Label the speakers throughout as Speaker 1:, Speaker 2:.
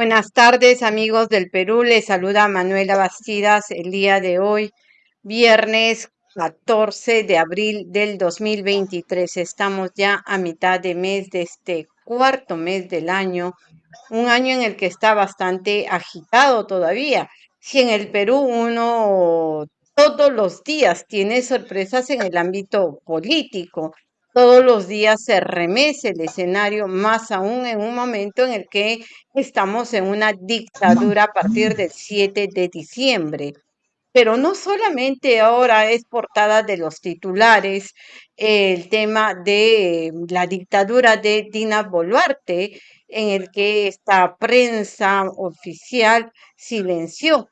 Speaker 1: Buenas tardes, amigos del Perú. Les saluda Manuela Bastidas el día de hoy, viernes 14 de abril del 2023. Estamos ya a mitad de mes de este cuarto mes del año, un año en el que está bastante agitado todavía. Si en el Perú uno todos los días tiene sorpresas en el ámbito político, todos los días se remece el escenario, más aún en un momento en el que estamos en una dictadura a partir del 7 de diciembre. Pero no solamente ahora es portada de los titulares el tema de la dictadura de Dina Boluarte, en el que esta prensa oficial silenció,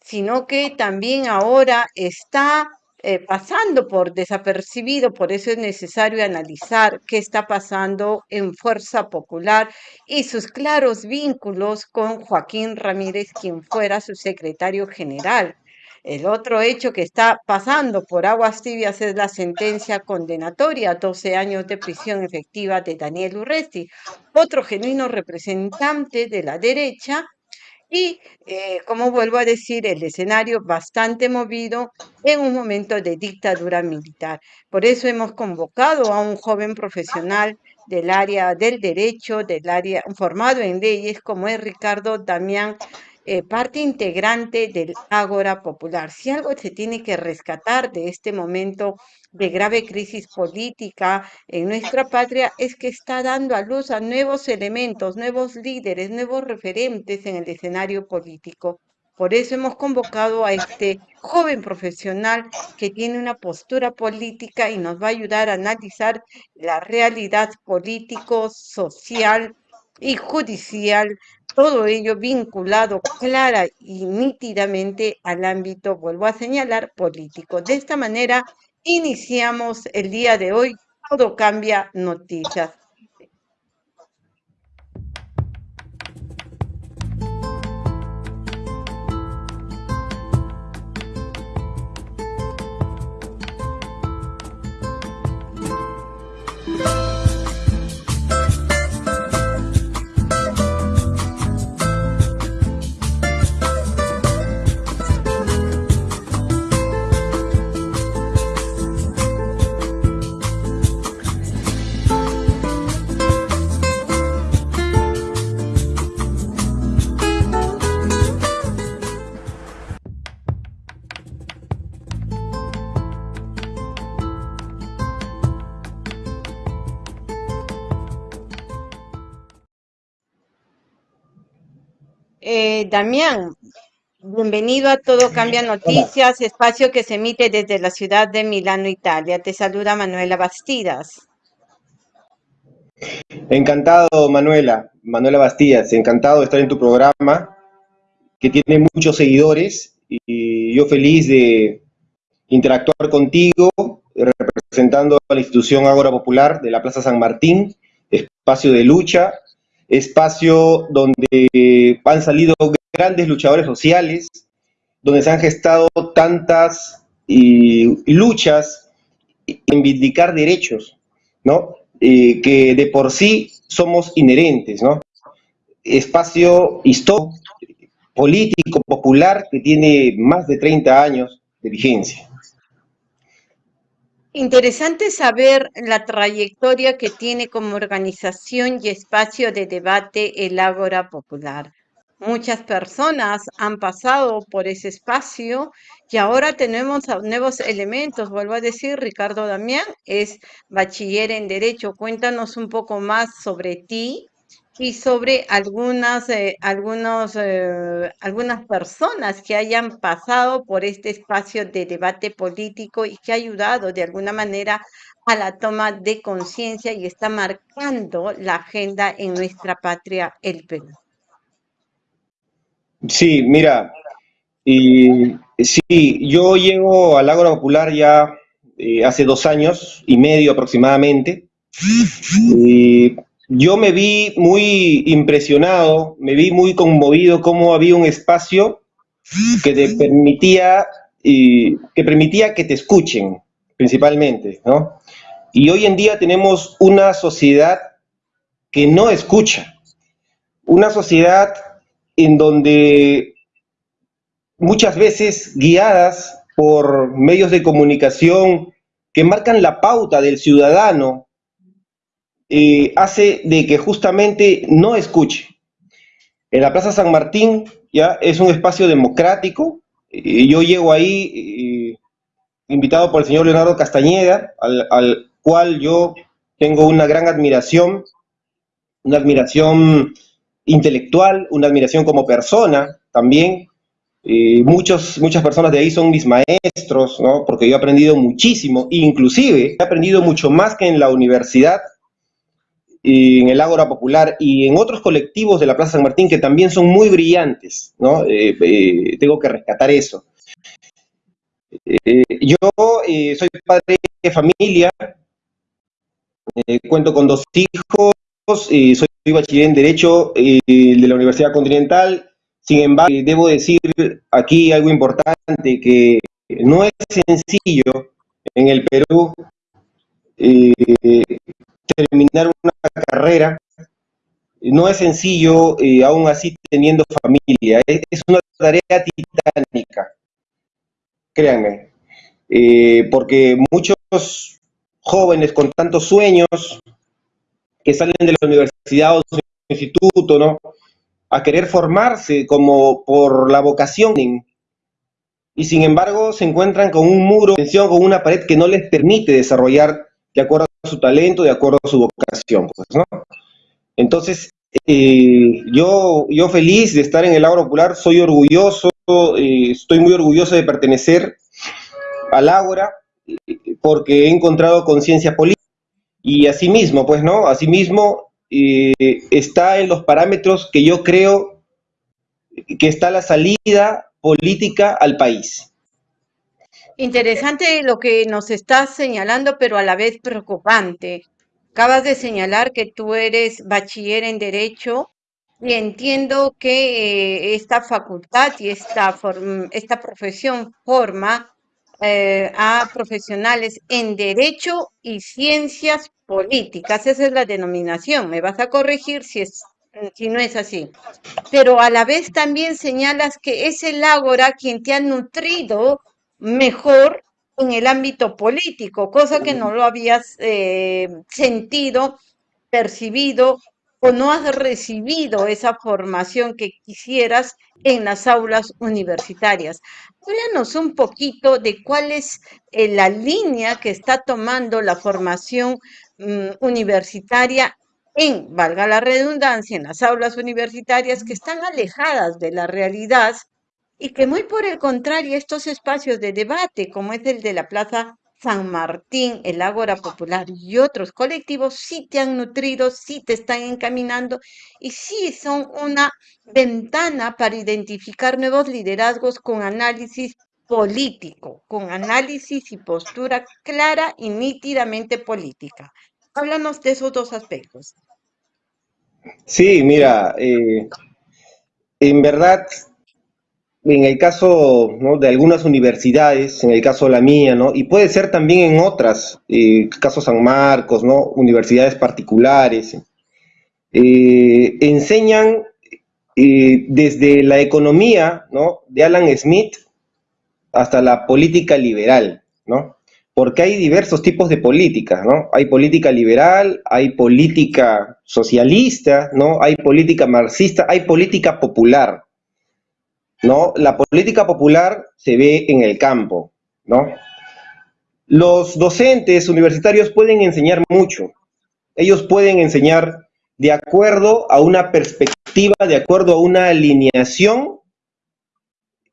Speaker 1: sino que también ahora está eh, pasando por desapercibido, por eso es necesario analizar qué está pasando en Fuerza Popular y sus claros vínculos con Joaquín Ramírez, quien fuera su secretario general. El otro hecho que está pasando por aguas tibias es la sentencia condenatoria, 12 años de prisión efectiva de Daniel Urresti, otro genuino representante de la derecha y, eh, como vuelvo a decir, el escenario bastante movido en un momento de dictadura militar. Por eso hemos convocado a un joven profesional del área del derecho, del área formado en leyes, como es Ricardo Damián eh, parte integrante del Ágora Popular. Si algo se tiene que rescatar de este momento de grave crisis política en nuestra patria es que está dando a luz a nuevos elementos, nuevos líderes, nuevos referentes en el escenario político. Por eso hemos convocado a este joven profesional que tiene una postura política y nos va a ayudar a analizar la realidad político, social y judicial todo ello vinculado clara y nítidamente al ámbito, vuelvo a señalar, político. De esta manera iniciamos el día de hoy, todo cambia noticias. Eh, Damián, bienvenido a Todo Cambia Noticias, espacio que se emite desde la ciudad de Milano, Italia. Te saluda Manuela Bastidas.
Speaker 2: Encantado, Manuela, Manuela Bastidas, encantado de estar en tu programa, que tiene muchos seguidores, y yo feliz de interactuar contigo, representando a la institución Ágora Popular de la Plaza San Martín, espacio de lucha, espacio donde han salido grandes luchadores sociales, donde se han gestado tantas luchas en vindicar derechos, ¿no? que de por sí somos inherentes, ¿no? Espacio histórico, político, popular, que tiene más de 30 años de vigencia.
Speaker 1: Interesante saber la trayectoria que tiene como organización y espacio de debate el Ágora Popular. Muchas personas han pasado por ese espacio y ahora tenemos nuevos elementos. Vuelvo a decir, Ricardo Damián es bachiller en Derecho. Cuéntanos un poco más sobre ti y sobre algunas, eh, algunos, eh, algunas personas que hayan pasado por este espacio de debate político y que ha ayudado de alguna manera a la toma de conciencia y está marcando la agenda en nuestra patria, el Perú.
Speaker 2: Sí, mira, y, sí, yo llego al Ágora Popular ya eh, hace dos años y medio aproximadamente. Y yo me vi muy impresionado, me vi muy conmovido cómo había un espacio que te permitía, que permitía que te escuchen, principalmente, ¿no? Y hoy en día tenemos una sociedad que no escucha, una sociedad en donde muchas veces guiadas por medios de comunicación que marcan la pauta del ciudadano, eh, hace de que justamente no escuche. En la Plaza San Martín ya es un espacio democrático, y yo llego ahí invitado por el señor Leonardo Castañeda, al, al cual yo tengo una gran admiración, una admiración intelectual, una admiración como persona también, muchos, muchas personas de ahí son mis maestros, ¿no? porque yo he aprendido muchísimo, inclusive he aprendido mucho más que en la universidad, en el Ágora Popular y en otros colectivos de la Plaza San Martín que también son muy brillantes, ¿no? Eh, eh, tengo que rescatar eso. Eh, yo soy padre de familia, cuento con dos hijos, soy bachiller en Derecho de la Universidad Continental, sin embargo, debo decir aquí algo importante, que no es sencillo en el Perú terminar una carrera, no es sencillo, eh, aún así teniendo familia, es, una tarea titánica, créanme, eh, porque muchos jóvenes con tantos sueños que salen de la universidad o su instituto, ¿no? a querer formarse como por la vocación. Y sin embargo se encuentran con un muro, con una pared que no les permite desarrollar de acuerdo su talento, de acuerdo a su vocación. Pues, ¿no? Entonces, eh, yo, yo feliz de estar en el Ágora Popular, soy orgulloso, eh, estoy muy orgulloso de pertenecer al Ágora, eh, porque he encontrado conciencia política. Y asimismo, pues, ¿no? Asimismo, está en los parámetros que yo creo que está la salida política al país.
Speaker 1: Interesante lo que nos estás señalando, pero a la vez preocupante. Acabas de señalar que tú eres bachiller en Derecho y entiendo que eh, esta facultad y esta, esta profesión forma eh, a profesionales en Derecho y Ciencias políticas, esa es la denominación, me vas a corregir si, es, si no es así. Pero a la vez también señalas que es el ágora quien te ha nutrido mejor en el ámbito político, cosa que no lo habías eh, sentido, percibido o no has recibido esa formación que quisieras en las aulas universitarias. Háblanos un poquito de cuál es eh, la línea que está tomando la formación mm, universitaria en, valga la redundancia, en las aulas universitarias que están alejadas de la realidad y que muy por el contrario estos espacios de debate, como es el de la Plaza San Martín, el Ágora Popular y otros colectivos sí te han nutrido, sí te están encaminando y sí son una ventana para identificar nuevos liderazgos con análisis político, con análisis y postura clara y nítidamente política. Háblanos de esos dos aspectos.
Speaker 2: Sí, mira, eh, en verdad en el caso de algunas universidades, en el caso de la mía, ¿no? y puede ser también en otras, eh, caso San Marcos, ¿no? universidades particulares, eh, enseñan eh, desde la economía ¿no? de Alan Smith hasta la política liberal, ¿no? porque hay diversos tipos de política, ¿no? Hay política liberal, hay política socialista, ¿no? Hay política marxista, hay política popular, ¿no? La política popular se ve en el campo, ¿no? Los docentes universitarios pueden enseñar mucho. Ellos pueden enseñar de acuerdo a una perspectiva, de acuerdo a una alineación,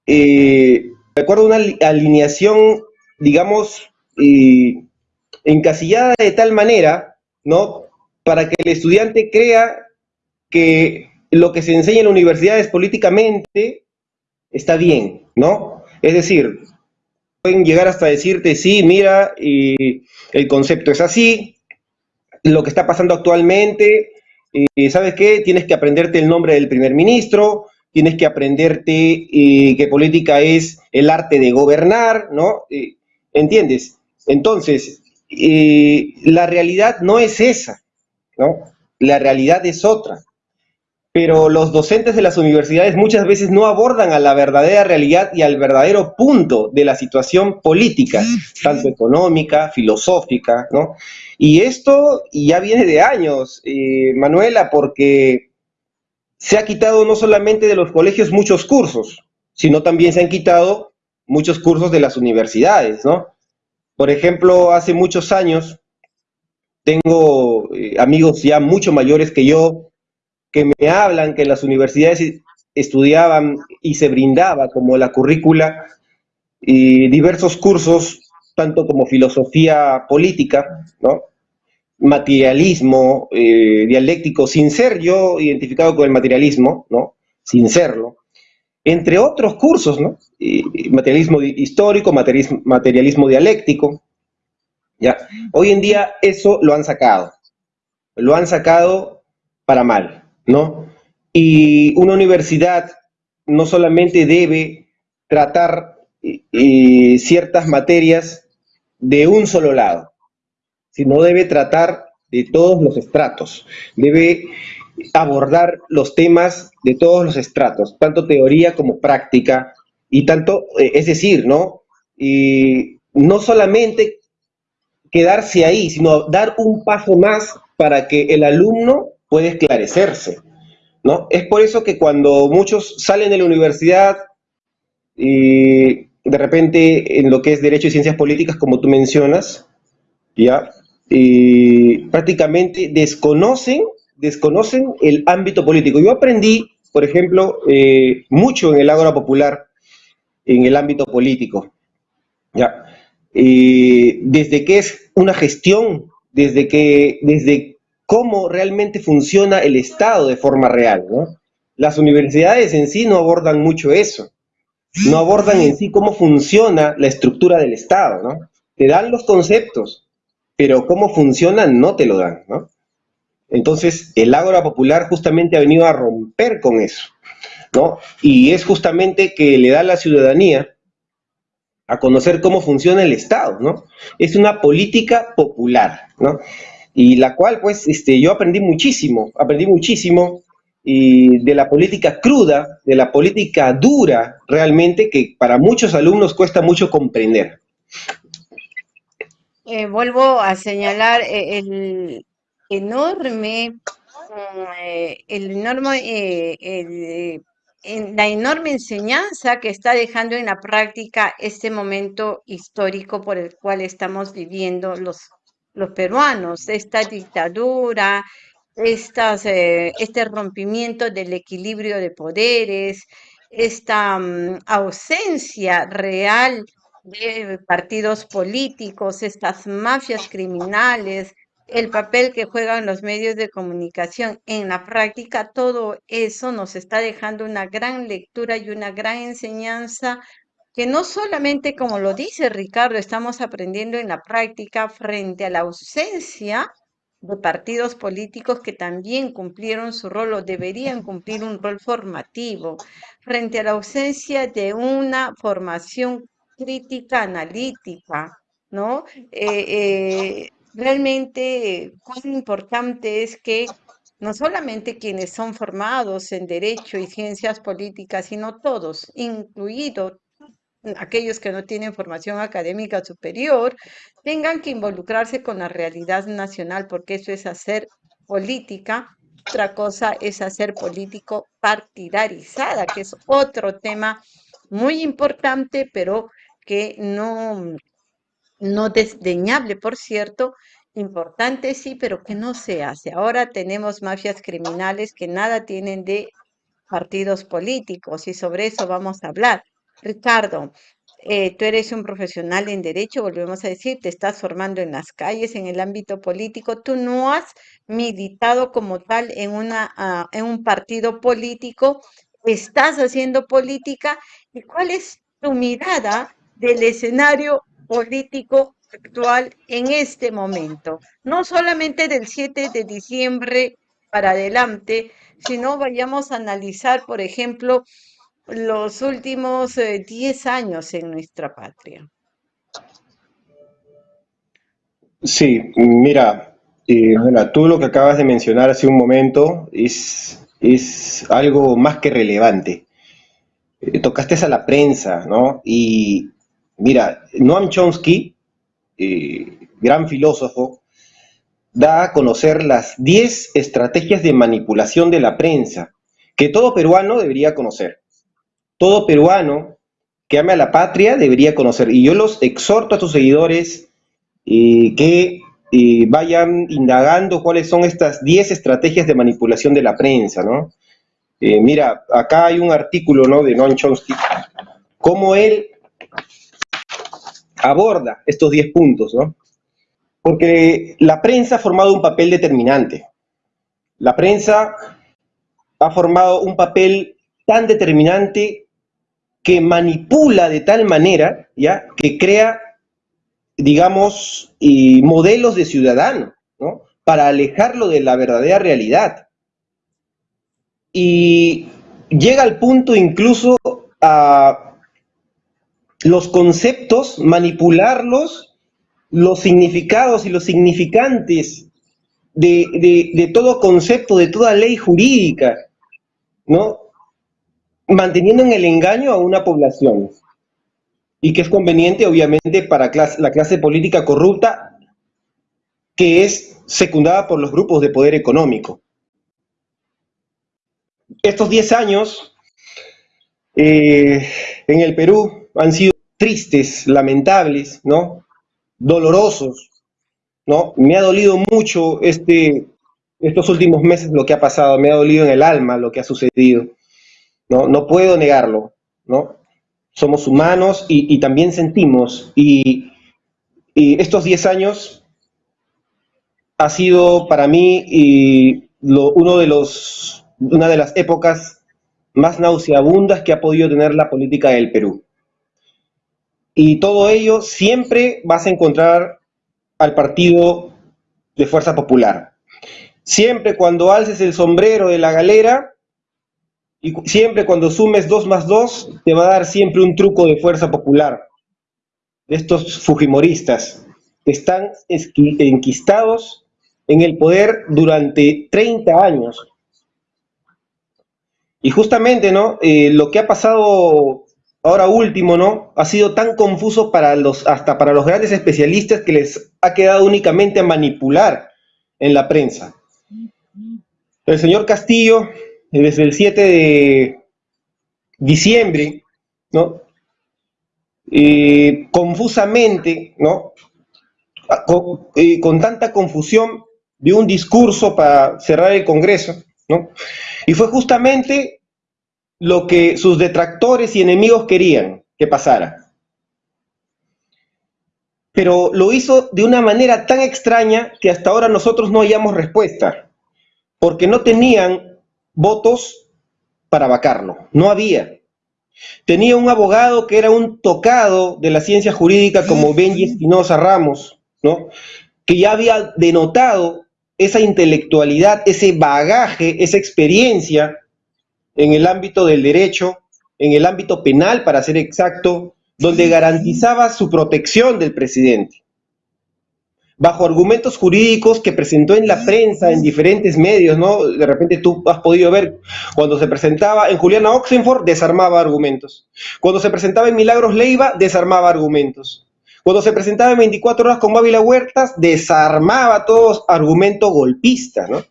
Speaker 2: eh, de acuerdo a una alineación, digamos, eh, encasillada de tal manera, ¿no? Para que el estudiante crea que lo que se enseña en la universidad es políticamente está bien, ¿no? Es decir, pueden llegar hasta decirte, sí, mira, y el concepto es así, lo que está pasando actualmente, y ¿sabes qué? Tienes que aprenderte el nombre del primer ministro, tienes que aprenderte eh, que política es el arte de gobernar, ¿no? ¿Entiendes? Entonces, eh, la realidad no es esa, ¿no? La realidad es otra. Pero los docentes de las universidades muchas veces no abordan a la verdadera realidad y al verdadero punto de la situación política, tanto económica, filosófica, ¿no? Y esto ya viene de años, eh, Manuela, porque se ha quitado no solamente de los colegios muchos cursos, sino también se han quitado muchos cursos de las universidades, ¿no? Por ejemplo, hace muchos años tengo eh, amigos ya mucho mayores que yo que me hablan que las universidades estudiaban y se brindaba como la currícula y diversos cursos, tanto como filosofía política, ¿no? materialismo eh, dialéctico, sin ser yo identificado con el materialismo, ¿no? sin serlo, entre otros cursos, ¿no? materialismo histórico, materialismo, materialismo dialéctico. ¿ya? Hoy en día eso lo han sacado, lo han sacado para mal. ¿No? Y una universidad no solamente debe tratar ciertas materias de un solo lado, sino debe tratar de todos los estratos, debe abordar los temas de todos los estratos, tanto teoría como práctica, y tanto, eh, es decir, ¿no? Y no solamente quedarse ahí, sino dar un paso más para que el alumno puede esclarecerse, ¿no? Es por eso que cuando muchos salen de la universidad y de repente en lo que es Derecho y Ciencias Políticas, como tú mencionas, ¿ya? Prácticamente desconocen, desconocen el ámbito político. Yo aprendí, por ejemplo, eh, mucho en el Ágora Popular, en el ámbito político, ¿ya? desde que es una gestión, desde que, desde cómo realmente funciona el Estado de forma real. ¿no? Las universidades en sí no abordan mucho eso, no abordan en sí cómo funciona la estructura del Estado. ¿no? Te dan los conceptos, pero cómo funcionan no te lo dan. ¿no? Entonces, el Ágora Popular justamente ha venido a romper con eso. ¿no? Y es justamente que le da a la ciudadanía a conocer cómo funciona el Estado, ¿no? Es una política popular, ¿no? Y la cual pues este, yo aprendí muchísimo, aprendí muchísimo y de la política cruda, de la política dura realmente que para muchos alumnos cuesta mucho comprender.
Speaker 1: Eh, vuelvo a señalar eh, el enorme, eh, el enorme, la enorme enseñanza que está dejando en la práctica este momento histórico por el cual estamos viviendo los los peruanos, esta dictadura, estas, eh, este rompimiento del equilibrio de poderes, esta mm, ausencia real de partidos políticos, estas mafias criminales, el papel que juegan los medios de comunicación. En la práctica, todo eso nos está dejando una gran lectura y una gran enseñanza que no solamente, como lo dice Ricardo, estamos aprendiendo en la práctica frente a la ausencia de partidos políticos que también cumplieron su rol o deberían cumplir un rol formativo, frente a la ausencia de una formación crítica analítica, ¿no? Eh, eh, realmente, cuán importante es que no solamente quienes son formados en derecho y ciencias políticas, sino todos, incluido aquellos que no tienen formación académica superior, tengan que involucrarse con la realidad nacional, porque eso es hacer política. Otra cosa es hacer político partidarizada, que es otro tema muy importante, pero que no, no desdeñable, por cierto, importante sí, pero que no se hace. Ahora tenemos mafias criminales que nada tienen de partidos políticos y sobre eso vamos a hablar. Ricardo, eh, tú eres un profesional en derecho, volvemos a decir, te estás formando en las calles, en el ámbito político, tú no has militado como tal en, una, ah, en un partido político, estás haciendo política, ¿y cuál es tu mirada del escenario político actual en este momento? No solamente del 7 de diciembre para adelante, sino vayamos a analizar, por ejemplo, los últimos 10 eh, años en nuestra patria.
Speaker 2: Sí, mira, eh, tú lo que acabas de mencionar hace un momento es es algo más que relevante. Eh, tocaste a la prensa, ¿no? Y mira, Noam Chomsky, eh, gran filósofo, da a conocer las 10 estrategias de manipulación de la prensa que todo peruano debería conocer. Todo peruano que ame a la patria debería conocer. Y yo los exhorto a tus seguidores eh, que vayan indagando cuáles son estas 10 estrategias de manipulación de la prensa, ¿no? Eh, mira, acá hay un artículo ¿no? de Noam Chomsky, cómo él aborda estos 10 puntos, ¿no? Porque la prensa ha formado un papel determinante. La prensa ha formado un papel tan determinante que manipula de tal manera, ¿ya? Que crea, digamos, modelos de ciudadano, ¿no? Para alejarlo de la verdadera realidad y llega al punto incluso a los conceptos, manipularlos, los significados y los significantes de, todo concepto, de toda ley jurídica, ¿no? Manteniendo en el engaño a una población. Y que es conveniente, obviamente, para la clase política corrupta, que es secundada por los grupos de poder económico estos 10 años eh, en el Perú han sido tristes, lamentables, ¿no? Dolorosos, ¿no? Me ha dolido mucho este, estos últimos meses lo que ha pasado, me ha dolido en el alma lo que ha sucedido, ¿no? No puedo negarlo, ¿no? Somos humanos y, también sentimos, y, estos 10 años ha sido para mí uno una de las épocas más nauseabundas que ha podido tener la política del Perú. Y todo ello siempre vas a encontrar al partido de Fuerza Popular. Siempre cuando alces el sombrero de la galera y siempre cuando sumes dos más dos, te va a dar siempre un truco de Fuerza Popular. De estos fujimoristas que están enquistados en el poder durante 30 años y justamente, ¿no? Eh, lo que ha pasado ahora último, ¿no? Ha sido tan confuso para los, hasta para los grandes especialistas que les ha quedado únicamente a manipular en la prensa. El señor Castillo, desde el 7 de diciembre, ¿no? Confusamente, ¿no? Con, eh, con, tanta confusión, dio un discurso para cerrar el Congreso, ¿no? Y fue justamente lo que sus detractores y enemigos querían que pasara. Pero lo hizo de una manera tan extraña que hasta ahora nosotros no hallamos respuesta, porque no tenían votos para vacarlo, no había. Tenía un abogado que era un tocado de la ciencia jurídica como Benji Espinosa Ramos, ¿no? que ya había denotado esa intelectualidad, ese bagaje, esa experiencia en el ámbito del derecho, en el ámbito penal, para ser exacto, donde garantizaba su protección del presidente. Bajo argumentos jurídicos que presentó en la prensa, en diferentes medios, ¿no? De repente tú has podido ver, cuando se presentaba en Juliana Oxenford, desarmaba argumentos. Cuando se presentaba en Milagros Leiva, desarmaba argumentos. Cuando se presentaba en 24 horas con Mávila Huertas, desarmaba todos argumentos golpistas, ¿no?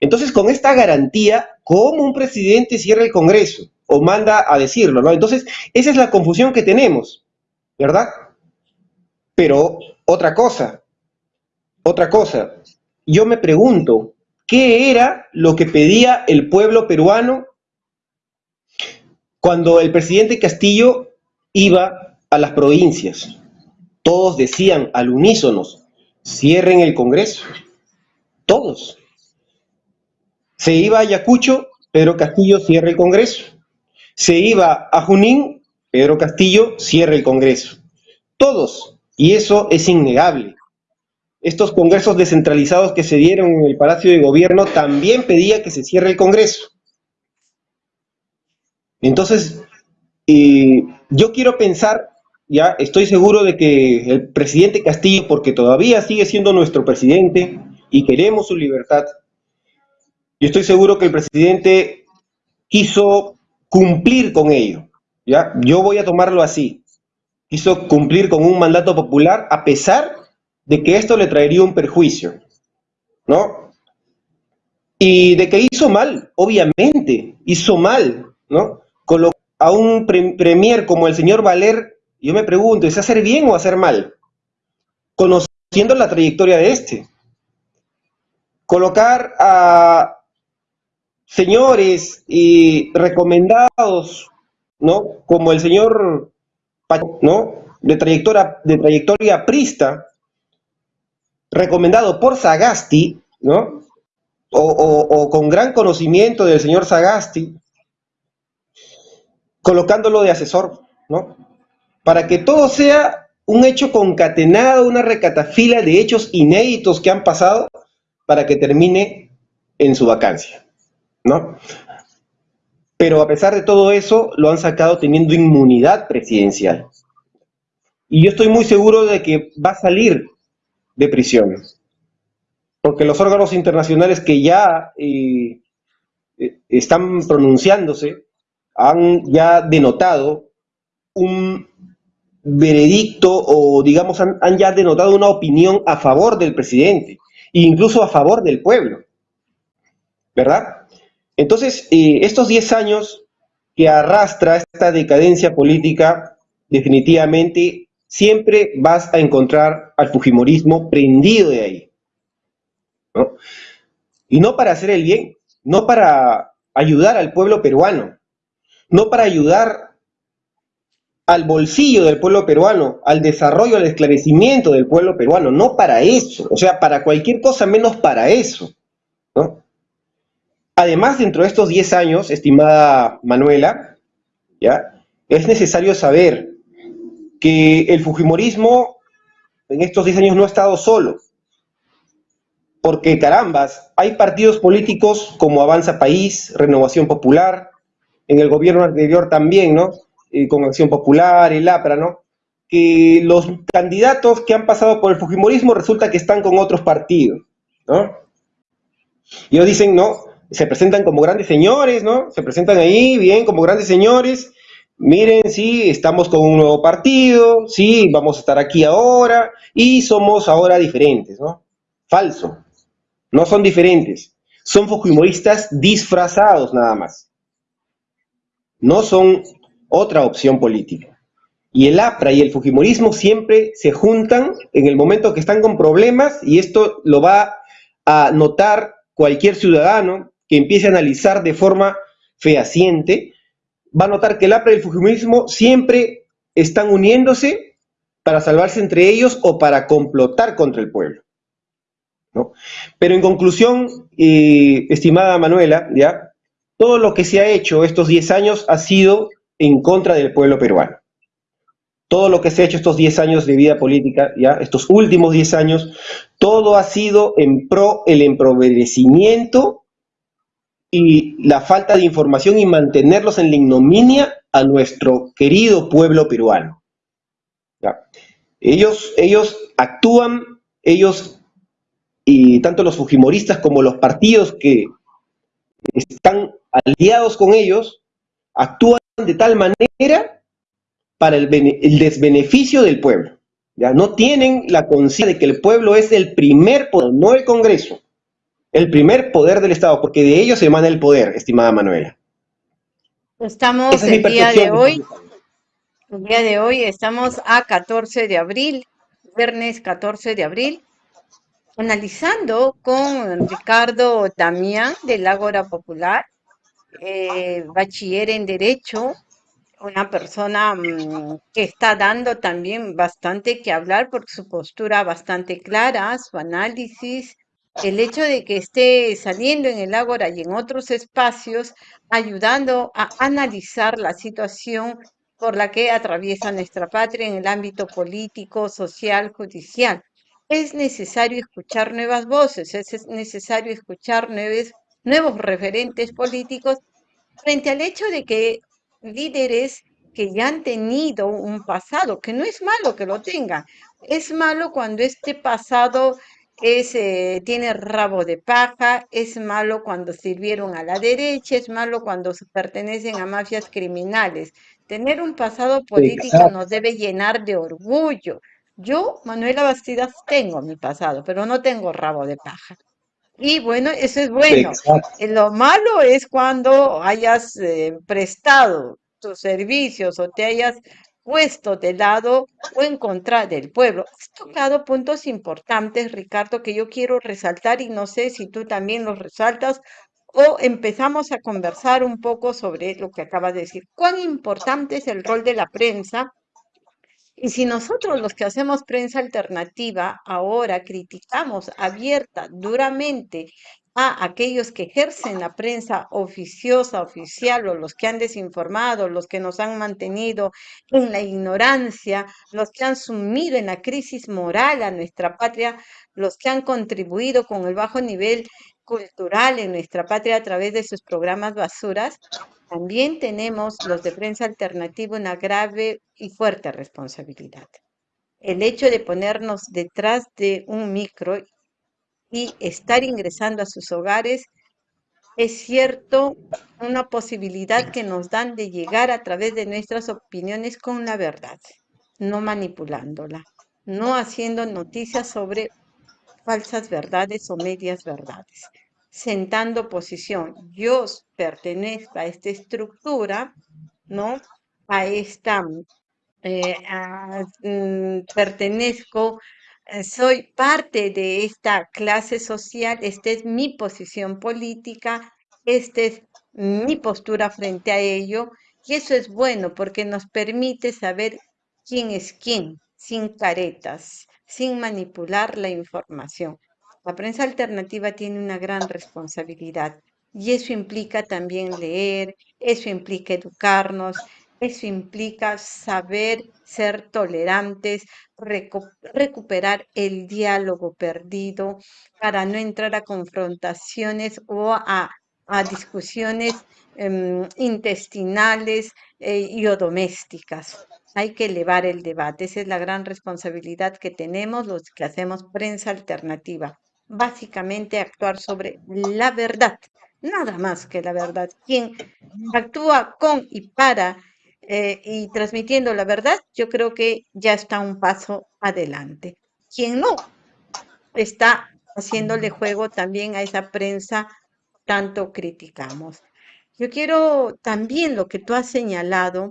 Speaker 2: Entonces, con esta garantía, ¿cómo un presidente cierra el Congreso? O manda a decirlo, ¿no? Entonces, esa es la confusión que tenemos, ¿verdad? Pero otra cosa, otra cosa, yo me pregunto, ¿qué era lo que pedía el pueblo peruano cuando el presidente Castillo iba a las provincias? Todos decían al unísono, cierren el Congreso. Todos. Se iba a Ayacucho, Pedro Castillo cierra el Congreso. Se iba a Junín, Pedro Castillo cierra el Congreso. Todos. Y eso es innegable. Estos congresos descentralizados que se dieron en el Palacio de Gobierno también pedía que se cierre el Congreso. Entonces, yo quiero pensar ya estoy seguro de que el presidente Castillo, porque todavía sigue siendo nuestro presidente y queremos su libertad, y estoy seguro que el presidente quiso cumplir con ello. ¿ya? Yo voy a tomarlo así. Quiso cumplir con un mandato popular a pesar de que esto le traería un perjuicio. ¿no? Y de que hizo mal, obviamente, hizo mal, ¿no? a un premier como el señor Valer, yo me pregunto, ¿es hacer bien o hacer mal? Conociendo la trayectoria de este. Colocar a señores y recomendados, ¿no? Como el señor, ¿no? De trayectoria, de trayectoria prista, recomendado por Sagasti, ¿no? O, con gran conocimiento del señor Sagasti, colocándolo de asesor, ¿no? Para que todo sea un hecho concatenado, una recatafila de hechos inéditos que han pasado para que termine en su vacancia, ¿no? Pero a pesar de todo eso, lo han sacado teniendo inmunidad presidencial. Y yo estoy muy seguro de que va a salir de prisión. Porque los órganos internacionales que ya eh, eh, están pronunciándose han ya denotado un veredicto o digamos han, ya denotado una opinión a favor del presidente incluso a favor del pueblo. ¿Verdad? Entonces, eh, estos 10 años que arrastra esta decadencia política definitivamente siempre vas a encontrar al Fujimorismo prendido de ahí. Y no para hacer el bien, no para ayudar al pueblo peruano, no para ayudar al bolsillo del pueblo peruano, al desarrollo, al esclarecimiento del pueblo peruano, no para eso, o sea, para cualquier cosa menos para eso. Además, dentro de estos 10 años, estimada Manuela, ¿ya? es necesario saber que el Fujimorismo en estos 10 años no ha estado solo. Porque carambas, hay partidos políticos como Avanza País, Renovación Popular, en el gobierno anterior también, ¿no? Eh, con Acción Popular, el APRA, ¿no? Que los candidatos que han pasado por el Fujimorismo resulta que están con otros partidos, ¿no? Y ellos dicen, no, se presentan como grandes señores, ¿no? Se presentan ahí bien como grandes señores, miren, sí, estamos con un nuevo partido, sí, vamos a estar aquí ahora y somos ahora diferentes, ¿no? Falso. No son diferentes. Son fujimoristas disfrazados nada más. No son otra opción política. Y el APRA y el fujimorismo siempre se juntan en el momento que están con problemas y esto lo va a notar cualquier ciudadano que empiece a analizar de forma fehaciente va a notar que el APRA y el Fujimorismo siempre están uniéndose para salvarse entre ellos o para complotar contra el pueblo. Pero en conclusión, eh, estimada Manuela, ¿ya? todo lo que se ha hecho estos 10 años ha sido en contra del pueblo peruano. Todo lo que se ha hecho estos 10 años de vida política, ¿ya? estos últimos 10 años, todo ha sido en pro el empobrecimiento y la falta de información y mantenerlos en la ignominia a nuestro querido pueblo peruano. Ellos, ellos actúan, ellos, y tanto los fujimoristas como los partidos que están aliados con ellos, actúan de tal manera para el, desbeneficio del pueblo. ¿ya? No tienen la conciencia de que el pueblo es el primer poder, no el Congreso el primer poder del Estado, porque de ellos se emana el poder, estimada Manuela.
Speaker 1: Estamos el día de hoy, el día de hoy estamos a 14 de abril, viernes 14 de abril, analizando con Ricardo Damián del Ágora Popular, eh, bachiller en Derecho, una persona mm, que está dando también bastante que hablar por su postura bastante clara, su análisis, el hecho de que esté saliendo en el Ágora y en otros espacios, ayudando a analizar la situación por la que atraviesa nuestra patria en el ámbito político, social, judicial. Es necesario escuchar nuevas voces, es necesario escuchar nuevos, nuevos referentes políticos frente al hecho de que líderes que ya han tenido un pasado, que no es malo que lo tengan, es malo cuando este pasado es, eh, tiene rabo de paja, es malo cuando sirvieron a la derecha, es malo cuando pertenecen a mafias criminales. Tener un pasado político nos debe llenar de orgullo. Yo, Manuela Bastidas, tengo mi pasado, pero no tengo rabo de paja. Y bueno, eso es bueno. Eh, lo malo es cuando hayas eh, prestado tus servicios o te hayas puesto de lado o en contra del pueblo. Has tocado puntos importantes, Ricardo, que yo quiero resaltar y no sé si tú también los resaltas o empezamos a conversar un poco sobre lo que acabas de decir. ¿Cuán importante es el rol de la prensa? Y si nosotros los que hacemos prensa alternativa ahora criticamos abierta, duramente a aquellos que ejercen la prensa oficiosa, oficial, o los que han desinformado, los que nos han mantenido en la ignorancia, los que han sumido en la crisis moral a nuestra patria, los que han contribuido con el bajo nivel cultural en nuestra patria a través de sus programas basuras, también tenemos los de prensa alternativa una grave y fuerte responsabilidad. El hecho de ponernos detrás de un micro y estar ingresando a sus hogares es cierto una posibilidad que nos dan de llegar a través de nuestras opiniones con la verdad, no manipulándola, no haciendo noticias sobre falsas verdades o medias verdades, sentando posición. Yo pertenezco a esta estructura, ¿no? A esta, eh, mm, pertenezco soy parte de esta clase social, esta es mi posición política, esta es mi postura frente a ello, y eso es bueno porque nos permite saber quién es quién, sin caretas, sin manipular la información. La prensa alternativa tiene una gran responsabilidad y eso implica también leer, eso implica educarnos, eso implica saber ser tolerantes, recuperar el diálogo perdido para no entrar a confrontaciones o a, discusiones em, intestinales eh, y o domésticas. Hay que elevar el debate. Esa es la gran responsabilidad que tenemos los que hacemos prensa alternativa. Básicamente actuar sobre la verdad, nada más que la verdad. Quien actúa con y para eh, y transmitiendo la verdad, yo creo que ya está un paso adelante. Quien no está haciéndole juego también a esa prensa tanto criticamos. Yo quiero también lo que tú has señalado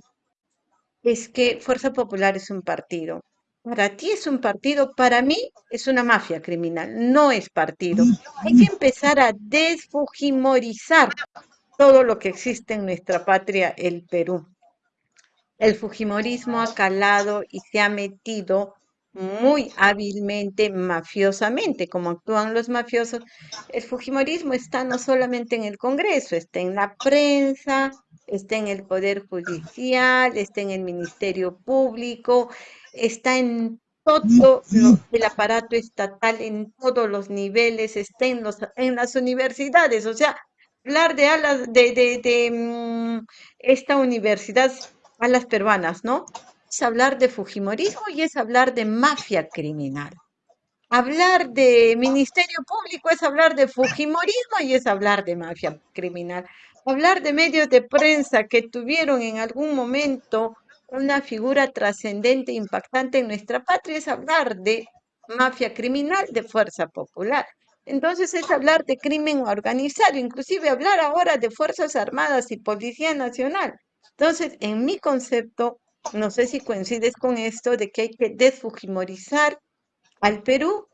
Speaker 1: es que Fuerza Popular es un partido. Para ti es un partido, para mí es una mafia criminal, no es partido. Hay que empezar a desfujimorizar todo lo que existe en nuestra patria, el Perú. El Fujimorismo ha calado y se ha metido muy hábilmente, mafiosamente, como actúan los mafiosos. El Fujimorismo está no solamente en el Congreso, está en la prensa, está en el Poder Judicial, está en el Ministerio Público, está en todo el aparato estatal, en todos los niveles, está en, los, en las universidades. O sea, hablar de, alas, de, de, de mm, esta universidad a las peruanas, ¿no? Es hablar de Fujimorismo y es hablar de mafia criminal. Hablar de Ministerio Público es hablar de Fujimorismo y es hablar de mafia criminal. Hablar de medios de prensa que tuvieron en algún momento una figura trascendente, impactante en nuestra patria, es hablar de mafia criminal de fuerza popular. Entonces es hablar de crimen organizado, inclusive hablar ahora de Fuerzas Armadas y Policía Nacional. Entonces, en mi concepto, no sé si coincides con esto, de que hay que desfujimorizar al Perú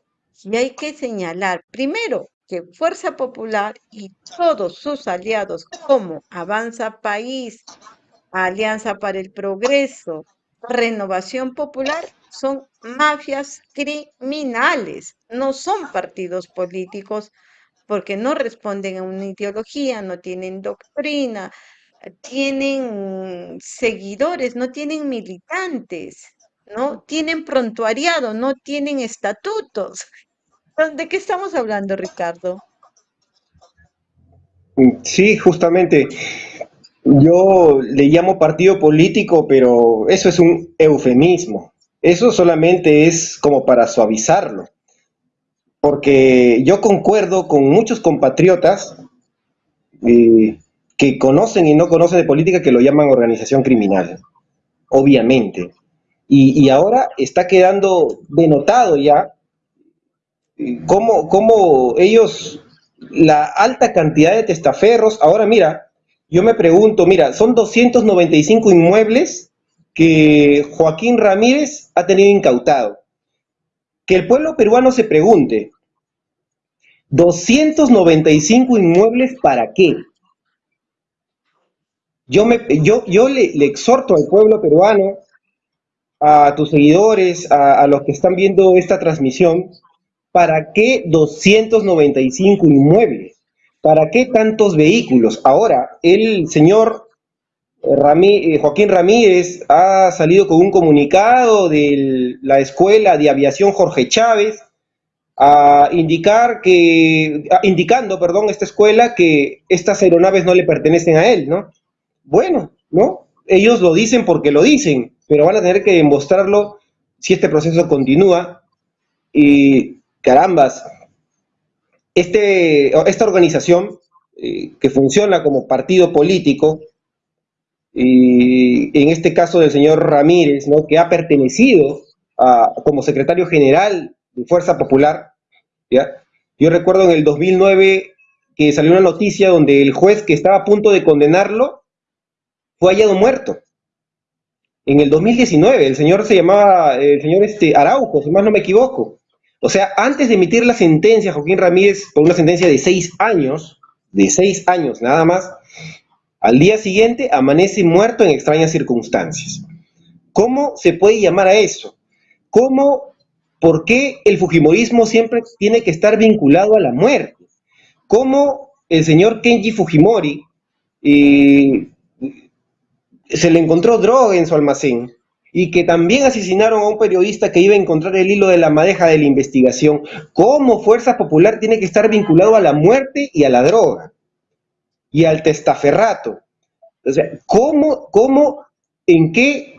Speaker 1: y hay que señalar, primero, que Fuerza Popular y todos sus aliados como Avanza País, Alianza para el Progreso, Renovación Popular, son mafias criminales, no son partidos políticos porque no responden a una ideología, no tienen doctrina, tienen seguidores, no tienen militantes, no tienen prontuariado, no tienen estatutos. ¿De qué estamos hablando, Ricardo?
Speaker 2: Sí, justamente. Yo le llamo partido político, pero eso es un eufemismo. Eso solamente es como para suavizarlo. porque yo concuerdo con muchos compatriotas eh, que conocen y no conocen de política que lo llaman organización criminal, obviamente. Y, ahora está quedando denotado ya eh, cómo, cómo ellos, la alta cantidad de testaferros, ahora mira, yo me pregunto, mira, son 295 inmuebles que Joaquín Ramírez ha tenido incautado. Que el pueblo peruano se pregunte, 295 inmuebles para qué? Yo, me, yo, yo le, exhorto al pueblo peruano, a tus seguidores, a, a los que están viendo esta transmisión, ¿para qué 295 inmuebles? ¿Para qué tantos vehículos? Ahora, el señor eh, Joaquín Ramírez ha salido con un comunicado de la Escuela de Aviación Jorge Chávez, a indicar que, indicando, perdón, esta escuela que estas aeronaves no le pertenecen a él, ¿no? Bueno, ¿no? Ellos lo dicen porque lo dicen, pero van a tener que demostrarlo si este proceso continúa. Y carambas, este, esta organización eh, que funciona como partido político, y en este caso del señor Ramírez, ¿no? que ha pertenecido a, como secretario general de Fuerza Popular, ¿ya? Yo recuerdo en el 2009 que salió una noticia donde el juez que estaba a punto de condenarlo fue hallado muerto. En el 2019, el señor se llamaba, el señor este, Araujo, si más no me equivoco. O sea, antes de emitir la sentencia, Joaquín Ramírez, por una sentencia de seis años, de seis años nada más, al día siguiente amanece muerto en extrañas circunstancias. ¿Cómo se puede llamar a eso? ¿Cómo, por qué el Fujimorismo siempre tiene que estar vinculado a la muerte? ¿Cómo el señor Kenji Fujimori eh, se le encontró droga en su almacén? y que también asesinaron a un periodista que iba a encontrar el hilo de la madeja de la investigación. ¿Cómo Fuerza Popular tiene que estar vinculado a la muerte y a la droga? y al testaferrato. O sea, ¿cómo, cómo en qué,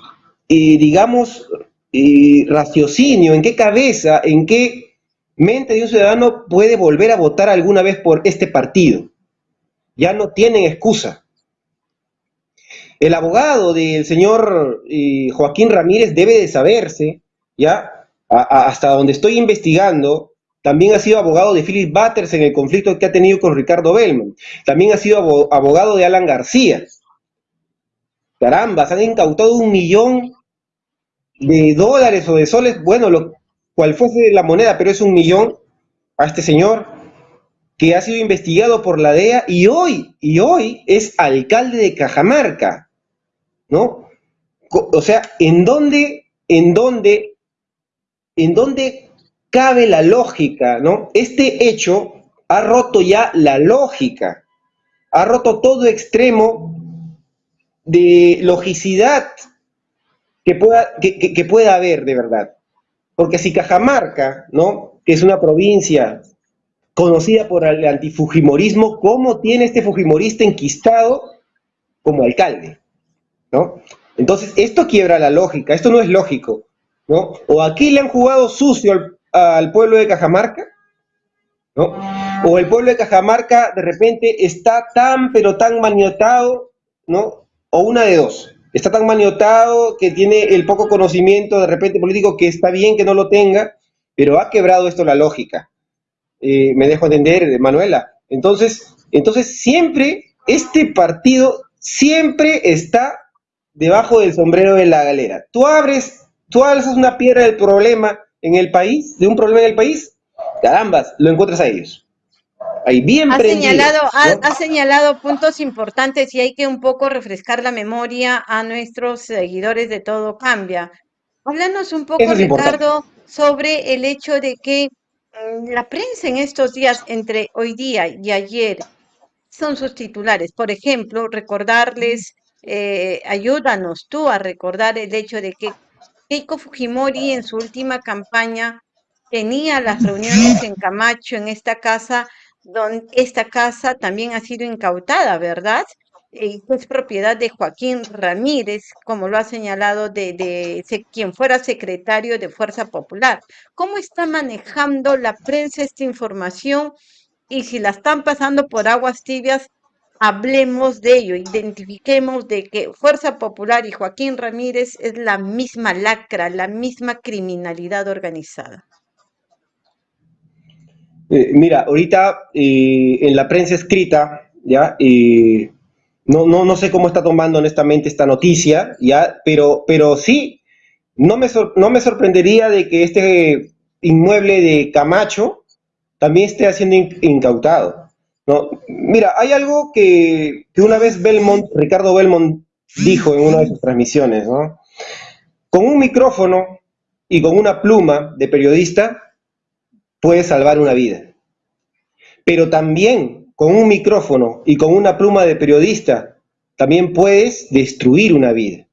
Speaker 2: eh, digamos, eh, raciocinio, en qué cabeza, en qué mente de un ciudadano puede volver a votar alguna vez por este partido? Ya no tienen excusa. El abogado del señor eh, Joaquín Ramírez debe de saberse, ya, hasta donde estoy investigando, también ha sido abogado de Philip Butters en el conflicto que ha tenido con Ricardo Bellman. También ha sido abogado de Alan García. Caramba, se han incautado un millón de dólares o de soles, bueno, lo cual fuese la moneda, pero es un millón a este señor que ha sido investigado por la DEA y hoy, y hoy es alcalde de Cajamarca, ¿no? O sea, ¿en dónde, en dónde, en dónde cabe la lógica, ¿no? Este hecho ha roto ya la lógica, ha roto todo extremo de logicidad que pueda, que, pueda haber de verdad. Porque si Cajamarca, ¿no? que es una provincia conocida por el antifujimorismo, ¿cómo tiene este fujimorista enquistado como alcalde? ¿No? Entonces, esto quiebra la lógica, esto no es lógico. ¿no? O aquí le han jugado sucio al, pueblo de Cajamarca, ¿no? O el pueblo de Cajamarca de repente está tan, pero tan maniotado, ¿no? O una de dos. Está tan maniotado que tiene el poco conocimiento de repente político que está bien que no lo tenga, pero ha quebrado esto la lógica. Eh, me dejo entender, Manuela. Entonces, entonces siempre este partido siempre está debajo del sombrero de la galera. Tú abres, tú alzas una piedra del problema en el país, de un problema en el país, carambas, lo encuentras a ellos. Ahí bien
Speaker 1: ha señalado, ha, señalado puntos importantes y hay que un poco refrescar la memoria a nuestros seguidores de Todo Cambia. Háblanos un poco, Ricardo, sobre el hecho de que mm, la prensa en estos días, entre hoy día y ayer, son sus titulares. Por ejemplo, recordarles, eh, ayúdanos tú a recordar el hecho de que Keiko Fujimori en su última campaña tenía las reuniones en Camacho, en esta casa, donde esta casa también ha sido incautada, ¿verdad? eh, es propiedad de Joaquín Ramírez, como lo ha señalado, de, de, quien fuera secretario de Fuerza Popular. ¿Cómo está manejando la prensa esta información? Y si la están pasando por aguas tibias, hablemos de ello, identifiquemos de que Fuerza Popular y Joaquín Ramírez es la misma lacra, la misma criminalidad organizada.
Speaker 2: Eh, mira, ahorita eh, en la prensa escrita, ya, eh, no, no, no sé cómo está tomando honestamente esta noticia, ya, pero, pero sí, no me, no me sorprendería de que este inmueble de Camacho también esté siendo incautado. ¿No? Mira, hay algo que, una vez Belmont, Ricardo Belmont dijo en una de sus transmisiones, ¿no? Con un micrófono y con una pluma de periodista puedes salvar una vida. Pero también con un micrófono y con una pluma de periodista, también puedes destruir una vida.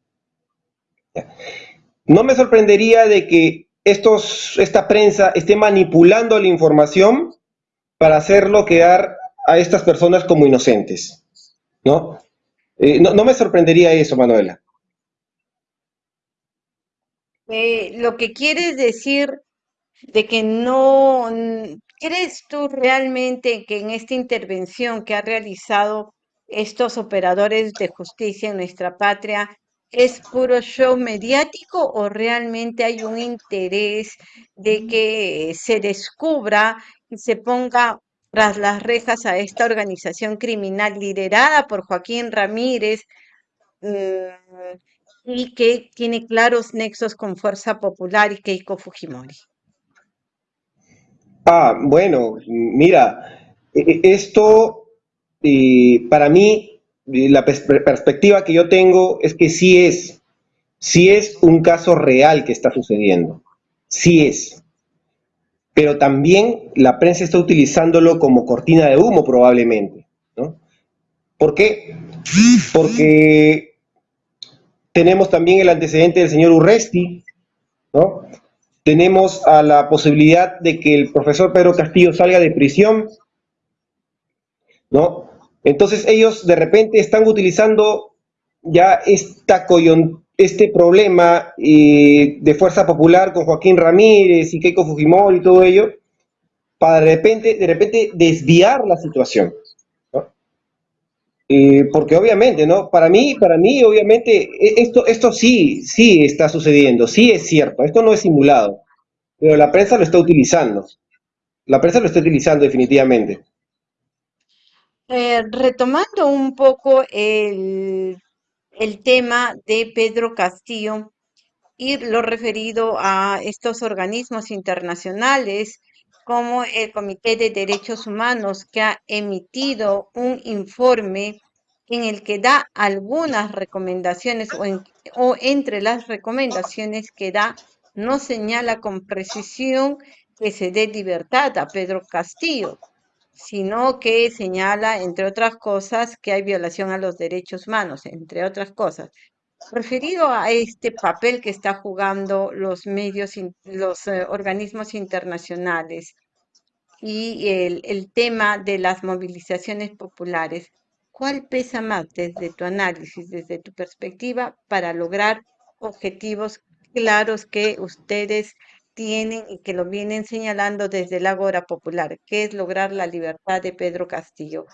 Speaker 2: No me sorprendería de que estos, esta prensa esté manipulando la información para hacerlo quedar a estas personas como inocentes. ¿No? Eh, no, me sorprendería eso, Manuela.
Speaker 1: Eh, lo que quieres decir de que no, ¿crees tú realmente que en esta intervención que ha realizado estos operadores de justicia en nuestra patria es puro show mediático o realmente hay un interés de que se descubra y se ponga tras las rejas a esta organización criminal liderada por Joaquín Ramírez mm, y que tiene claros nexos con Fuerza Popular y Keiko Fujimori?
Speaker 2: Ah, bueno, mira, e, e, esto para mí, la perspectiva que yo tengo es que sí es, sí es un caso real que está sucediendo, sí es. Pero también la prensa está utilizándolo como cortina de humo probablemente, ¿no? ¿Por qué? Porque tenemos también el antecedente del señor Urresti, ¿no? tenemos a la posibilidad de que el profesor Pedro Castillo salga de prisión, ¿no? Entonces ellos de repente están utilizando ya esta este problema eh, de fuerza popular con Joaquín Ramírez y Keiko Fujimori y todo ello, para de repente, de repente desviar la situación. Eh, porque obviamente, ¿no? Para mí, para mí, obviamente, e, esto, esto sí, sí está sucediendo, sí es cierto, esto no es simulado, pero la prensa lo está utilizando. La prensa lo está utilizando definitivamente.
Speaker 1: Eh, retomando un poco el, el tema de Pedro Castillo y lo referido a estos organismos internacionales como el Comité de Derechos Humanos que ha emitido un informe en el que da algunas recomendaciones o, entre las recomendaciones que da no señala con precisión que se dé libertad a Pedro Castillo, sino que señala, entre otras cosas, que hay violación a los derechos humanos, entre otras cosas. Referido a este papel que está jugando los medios, los eh, organismos internacionales y el, el tema de las movilizaciones populares, ¿cuál pesa más desde tu análisis, desde tu perspectiva, para lograr objetivos claros que ustedes tienen y que lo vienen señalando desde el Agora Popular, que es lograr la libertad de Pedro Castillo.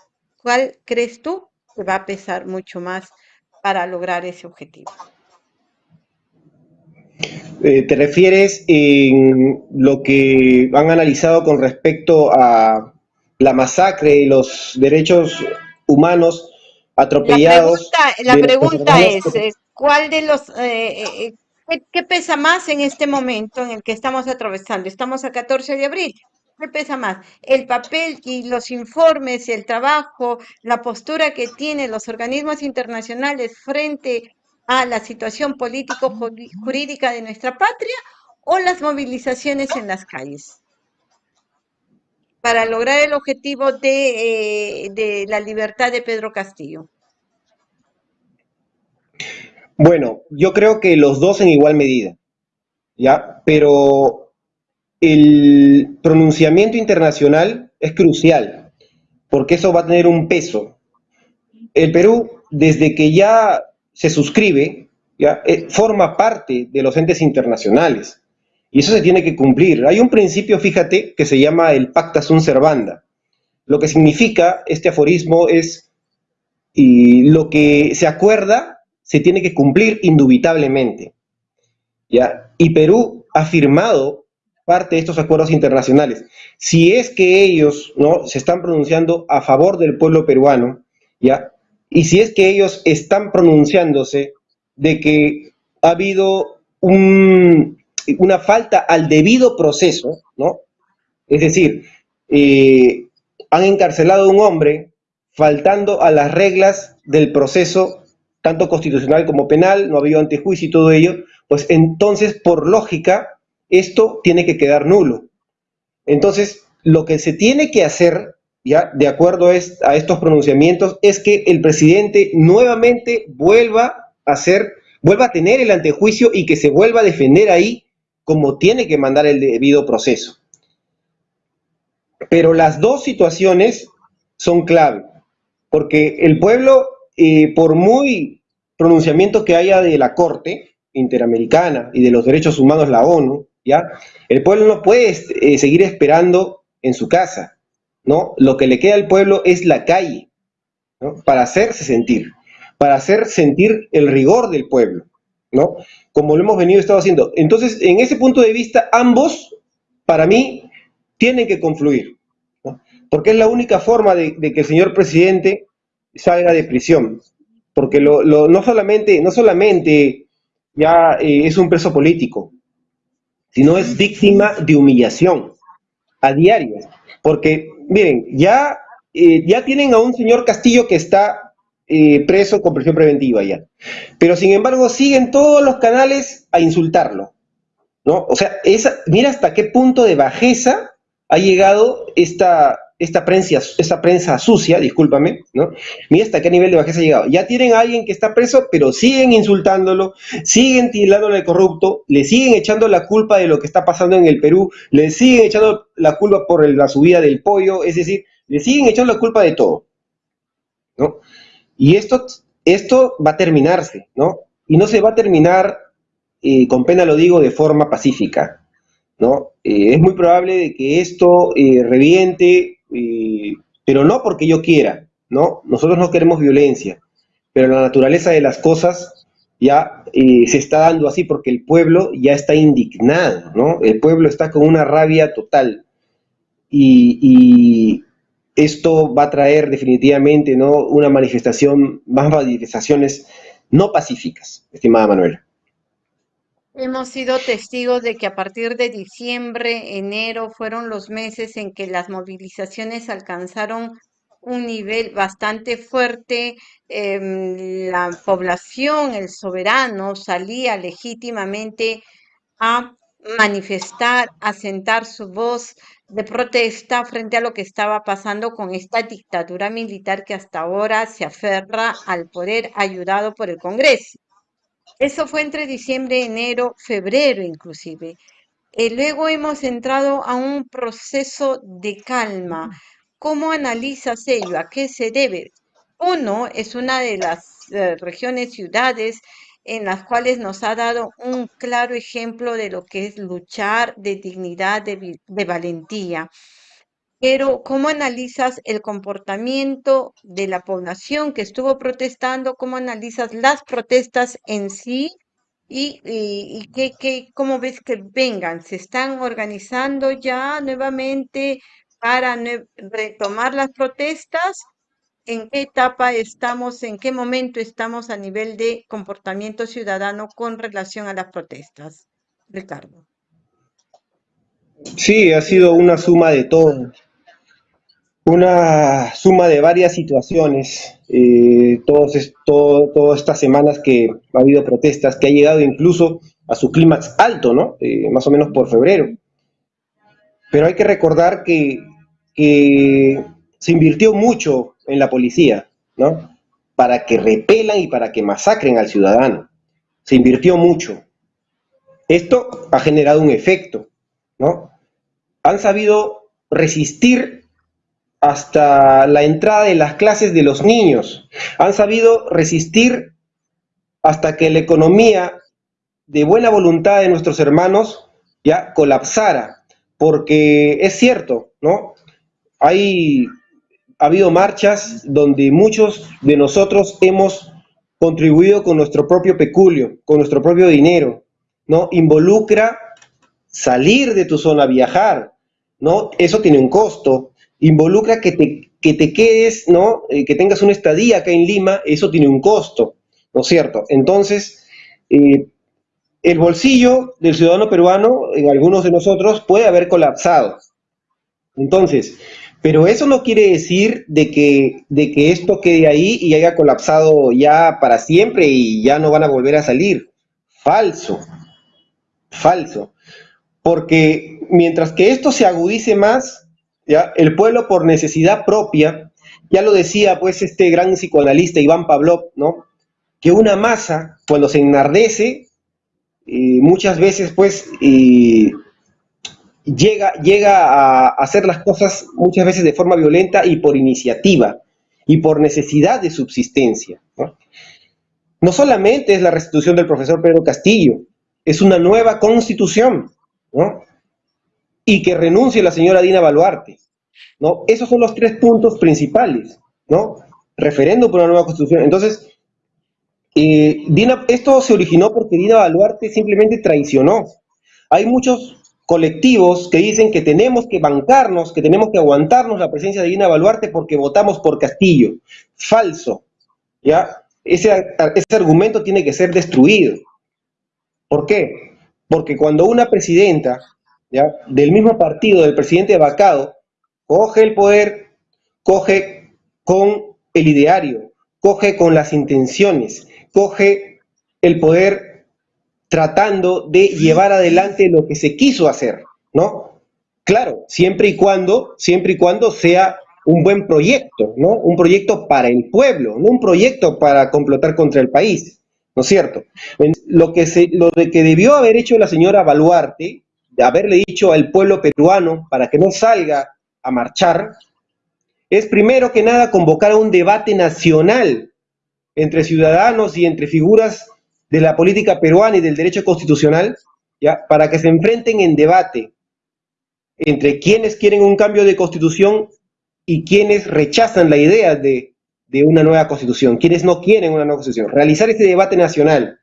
Speaker 1: ¿Cuál crees tú que va a pesar mucho más para lograr ese objetivo?
Speaker 2: Eh, ¿Te refieres en lo que han analizado con respecto a la masacre y los derechos humanos atropellados?
Speaker 1: La pregunta, es, eh, ¿cuál de los, eh, ¿Qué, pesa más en este momento en el que estamos atravesando? Estamos a 14 de abril. ¿Qué pesa más? El papel y los informes, el trabajo, la postura que tienen los organismos internacionales frente a la situación político-jurídica de nuestra patria o las movilizaciones en las calles para lograr el objetivo de, eh, de la libertad de Pedro Castillo.
Speaker 2: Bueno, yo creo que los dos en igual medida, ¿ya? Pero el pronunciamiento internacional es crucial, porque eso va a tener un peso. El Perú desde que ya se suscribe, ya, eh, forma parte de los entes internacionales. Y eso se tiene que cumplir. Hay un principio, fíjate, que se llama el pacta sunt servanda. Lo que significa este aforismo es, y lo que se acuerda se tiene que cumplir indubitablemente. ¿ya? Y Perú ha firmado parte de estos acuerdos internacionales. Si es que ellos ¿no? se están pronunciando a favor del pueblo peruano, ¿ya? y si es que ellos están pronunciándose de que ha habido una falta al debido proceso, ¿no? Es decir, eh, han encarcelado a un hombre faltando a las reglas del proceso, tanto constitucional como penal, no ha habido antejuicio y todo ello, pues entonces, por lógica, esto tiene que quedar nulo. Entonces, lo que se tiene que hacer, ya de acuerdo a, estos pronunciamientos, es que el presidente nuevamente vuelva a hacer, vuelva a tener el antejuicio y que se vuelva a defender ahí como tiene que mandar el debido proceso. Pero las dos situaciones son clave, porque el pueblo, eh, por muy pronunciamiento que haya de la Corte Interamericana y de los Derechos Humanos, la ONU, ¿ya? El pueblo no puede eh, seguir esperando en su casa, ¿no? Lo que le queda al pueblo es la calle, ¿no? Para hacerse sentir, para hacer sentir el rigor del pueblo, ¿no? Como lo hemos venido estado haciendo. Entonces, en ese punto de vista, ambos, para mí, tienen que confluir, ¿no? Porque es la única forma de, que el señor presidente salga de prisión. Porque lo, no solamente, no solamente ya eh, es un preso político, sino es víctima de humillación a diario. Porque, miren, ya, eh, ya tienen a un señor Castillo que está eh, preso con prisión preventiva ya. Pero sin embargo siguen todos los canales a insultarlo. ¿no? O sea, esa, mira hasta qué punto de bajeza ha llegado esta, esta prensa, esta prensa sucia, discúlpame, ¿no? Mira hasta qué nivel de bajeza ha llegado. Ya tienen a alguien que está preso, pero siguen insultándolo, siguen tirándole de corrupto, le siguen echando la culpa de lo que está pasando en el Perú, le siguen echando la culpa por la subida del pollo, es decir, le siguen echando la culpa de todo, ¿no? Y esto, esto va a terminarse, ¿no? Y no se va a terminar, eh, con pena lo digo, de forma pacífica, ¿no? Eh, es muy probable de que esto eh, reviente pero no porque yo quiera, ¿no? Nosotros no queremos violencia, pero la naturaleza de las cosas ya eh, se está dando así porque el pueblo ya está indignado, ¿no? El pueblo está con una rabia total y, esto va a traer definitivamente, ¿no? Una manifestación, más manifestaciones no pacíficas, estimada Manuela.
Speaker 1: Hemos sido testigos de que a partir de diciembre, enero fueron los meses en que las movilizaciones alcanzaron un nivel bastante fuerte. Em, la población, el soberano, salía legítimamente a manifestar, a sentar su voz de protesta frente a lo que estaba pasando con esta dictadura militar que hasta ahora se aferra al poder ayudado por el Congreso. Eso fue entre diciembre, enero, febrero inclusive. Eh, luego hemos entrado a un proceso de calma. ¿Cómo analizas ello? ¿A qué se debe? Uno es una de las eh, regiones, ciudades en las cuales nos ha dado un claro ejemplo de lo que es luchar de dignidad, de valentía. Pero, ¿cómo analizas el comportamiento de la población que estuvo protestando? ¿Cómo analizas las protestas en sí? ¿Y, qué, cómo ves que vengan? ¿Se están organizando ya nuevamente para retomar las protestas? ¿En qué etapa estamos, en qué momento estamos a nivel de comportamiento ciudadano con relación a las protestas? Ricardo.
Speaker 2: Sí, ha sido una suma de todo una suma de varias situaciones, eh, todos, todas estas semanas que ha habido protestas, que ha llegado incluso a su clímax alto, ¿no? Eh, más o menos por febrero. Pero hay que recordar que, que se invirtió mucho en la policía, ¿no? Para que repelan y para que masacren al ciudadano. Se invirtió mucho. Esto ha generado un efecto, ¿no? Han sabido resistir hasta la entrada de las clases de los niños. Han sabido resistir hasta que la economía de buena voluntad de nuestros hermanos ya colapsara, porque es cierto, ¿no? Hay ha habido marchas donde muchos de nosotros hemos contribuido con nuestro propio peculio, con nuestro propio dinero, ¿no? Involucra salir de tu zona, viajar, ¿no? Eso tiene un costo. Involucra que te, que te quedes, ¿no? Eh, que tengas una estadía acá en Lima, eso tiene un costo, ¿no es cierto? Entonces, eh, el bolsillo del ciudadano peruano, en algunos de nosotros, puede haber colapsado. Entonces, pero eso no quiere decir de que, de que esto quede ahí y haya colapsado ya para siempre y ya no van a volver a salir. Falso, falso. Porque mientras que esto se agudice más, ¿ya? el pueblo por necesidad propia, ya lo decía pues este gran psicoanalista Iván Pavlov, ¿no? que una masa cuando se enardece, eh, muchas veces pues llega, llega a hacer las cosas muchas veces de forma violenta y por iniciativa y por necesidad de subsistencia. ¿no? solamente es la restitución del profesor Pedro Castillo, es una nueva constitución, ¿no? Y que renuncie la señora Dina Baluarte, ¿no? Esos son los tres puntos principales, ¿no? Referéndum por una nueva constitución. Entonces, eh, Dina, esto se originó porque Dina Baluarte simplemente traicionó. Hay muchos colectivos que dicen que tenemos que bancarnos, que tenemos que aguantarnos la presencia de Dina Baluarte porque votamos por Castillo. Falso. ¿ya? Ese, ese argumento tiene que ser destruido. ¿Por qué? Porque cuando una presidenta del mismo partido del presidente vacado coge el poder, coge con el ideario, coge con las intenciones, coge el poder tratando de llevar adelante lo que se quiso hacer, ¿no? Claro, siempre y cuando, siempre y cuando sea un buen proyecto, ¿no? Un proyecto para el pueblo, no un proyecto para complotar contra el país, ¿no es cierto? Lo, que se, lo de que debió haber hecho la señora Baluarte, de haberle dicho al pueblo peruano para que no salga a marchar, es primero que nada convocar un debate nacional entre ciudadanos y entre figuras de la política peruana y del derecho constitucional, ¿ya? para que se enfrenten en debate entre quienes quieren un cambio de constitución y quienes rechazan la idea de, de una nueva constitución, quienes no quieren una nueva constitución. Realizar este debate nacional.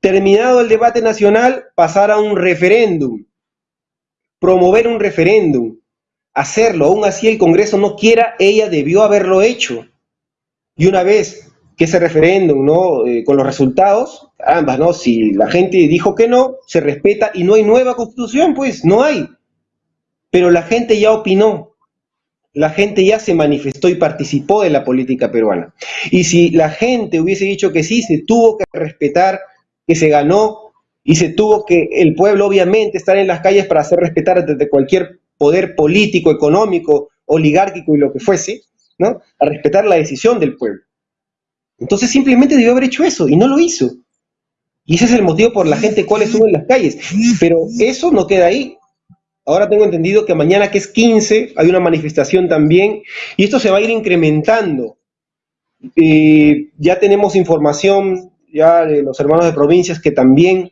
Speaker 2: Terminado el debate nacional, pasar a un referéndum, promover un referéndum, hacerlo, aún así el Congreso no quiera, ella debió haberlo hecho. Y una vez que ese referéndum, ¿no? Eh, con los resultados, ambas, ¿no? Si la gente dijo que no, se respeta y no hay nueva constitución, pues no hay. Pero la gente ya opinó, la gente ya se manifestó y participó de la política peruana. Y si la gente hubiese dicho que sí, se tuvo que respetar, que se ganó y se tuvo que, el pueblo obviamente, estar en las calles para hacer respetar desde cualquier poder político, económico, oligárquico y lo que fuese, ¿no? A respetar la decisión del pueblo. Entonces simplemente debió haber hecho eso y no lo hizo. Y ese es el motivo por la gente cuál estuvo en las calles. Pero eso no queda ahí. Ahora tengo entendido que mañana que es 15 hay una manifestación también y esto se va a ir incrementando. Eh, ya tenemos información ya de los hermanos de provincias que también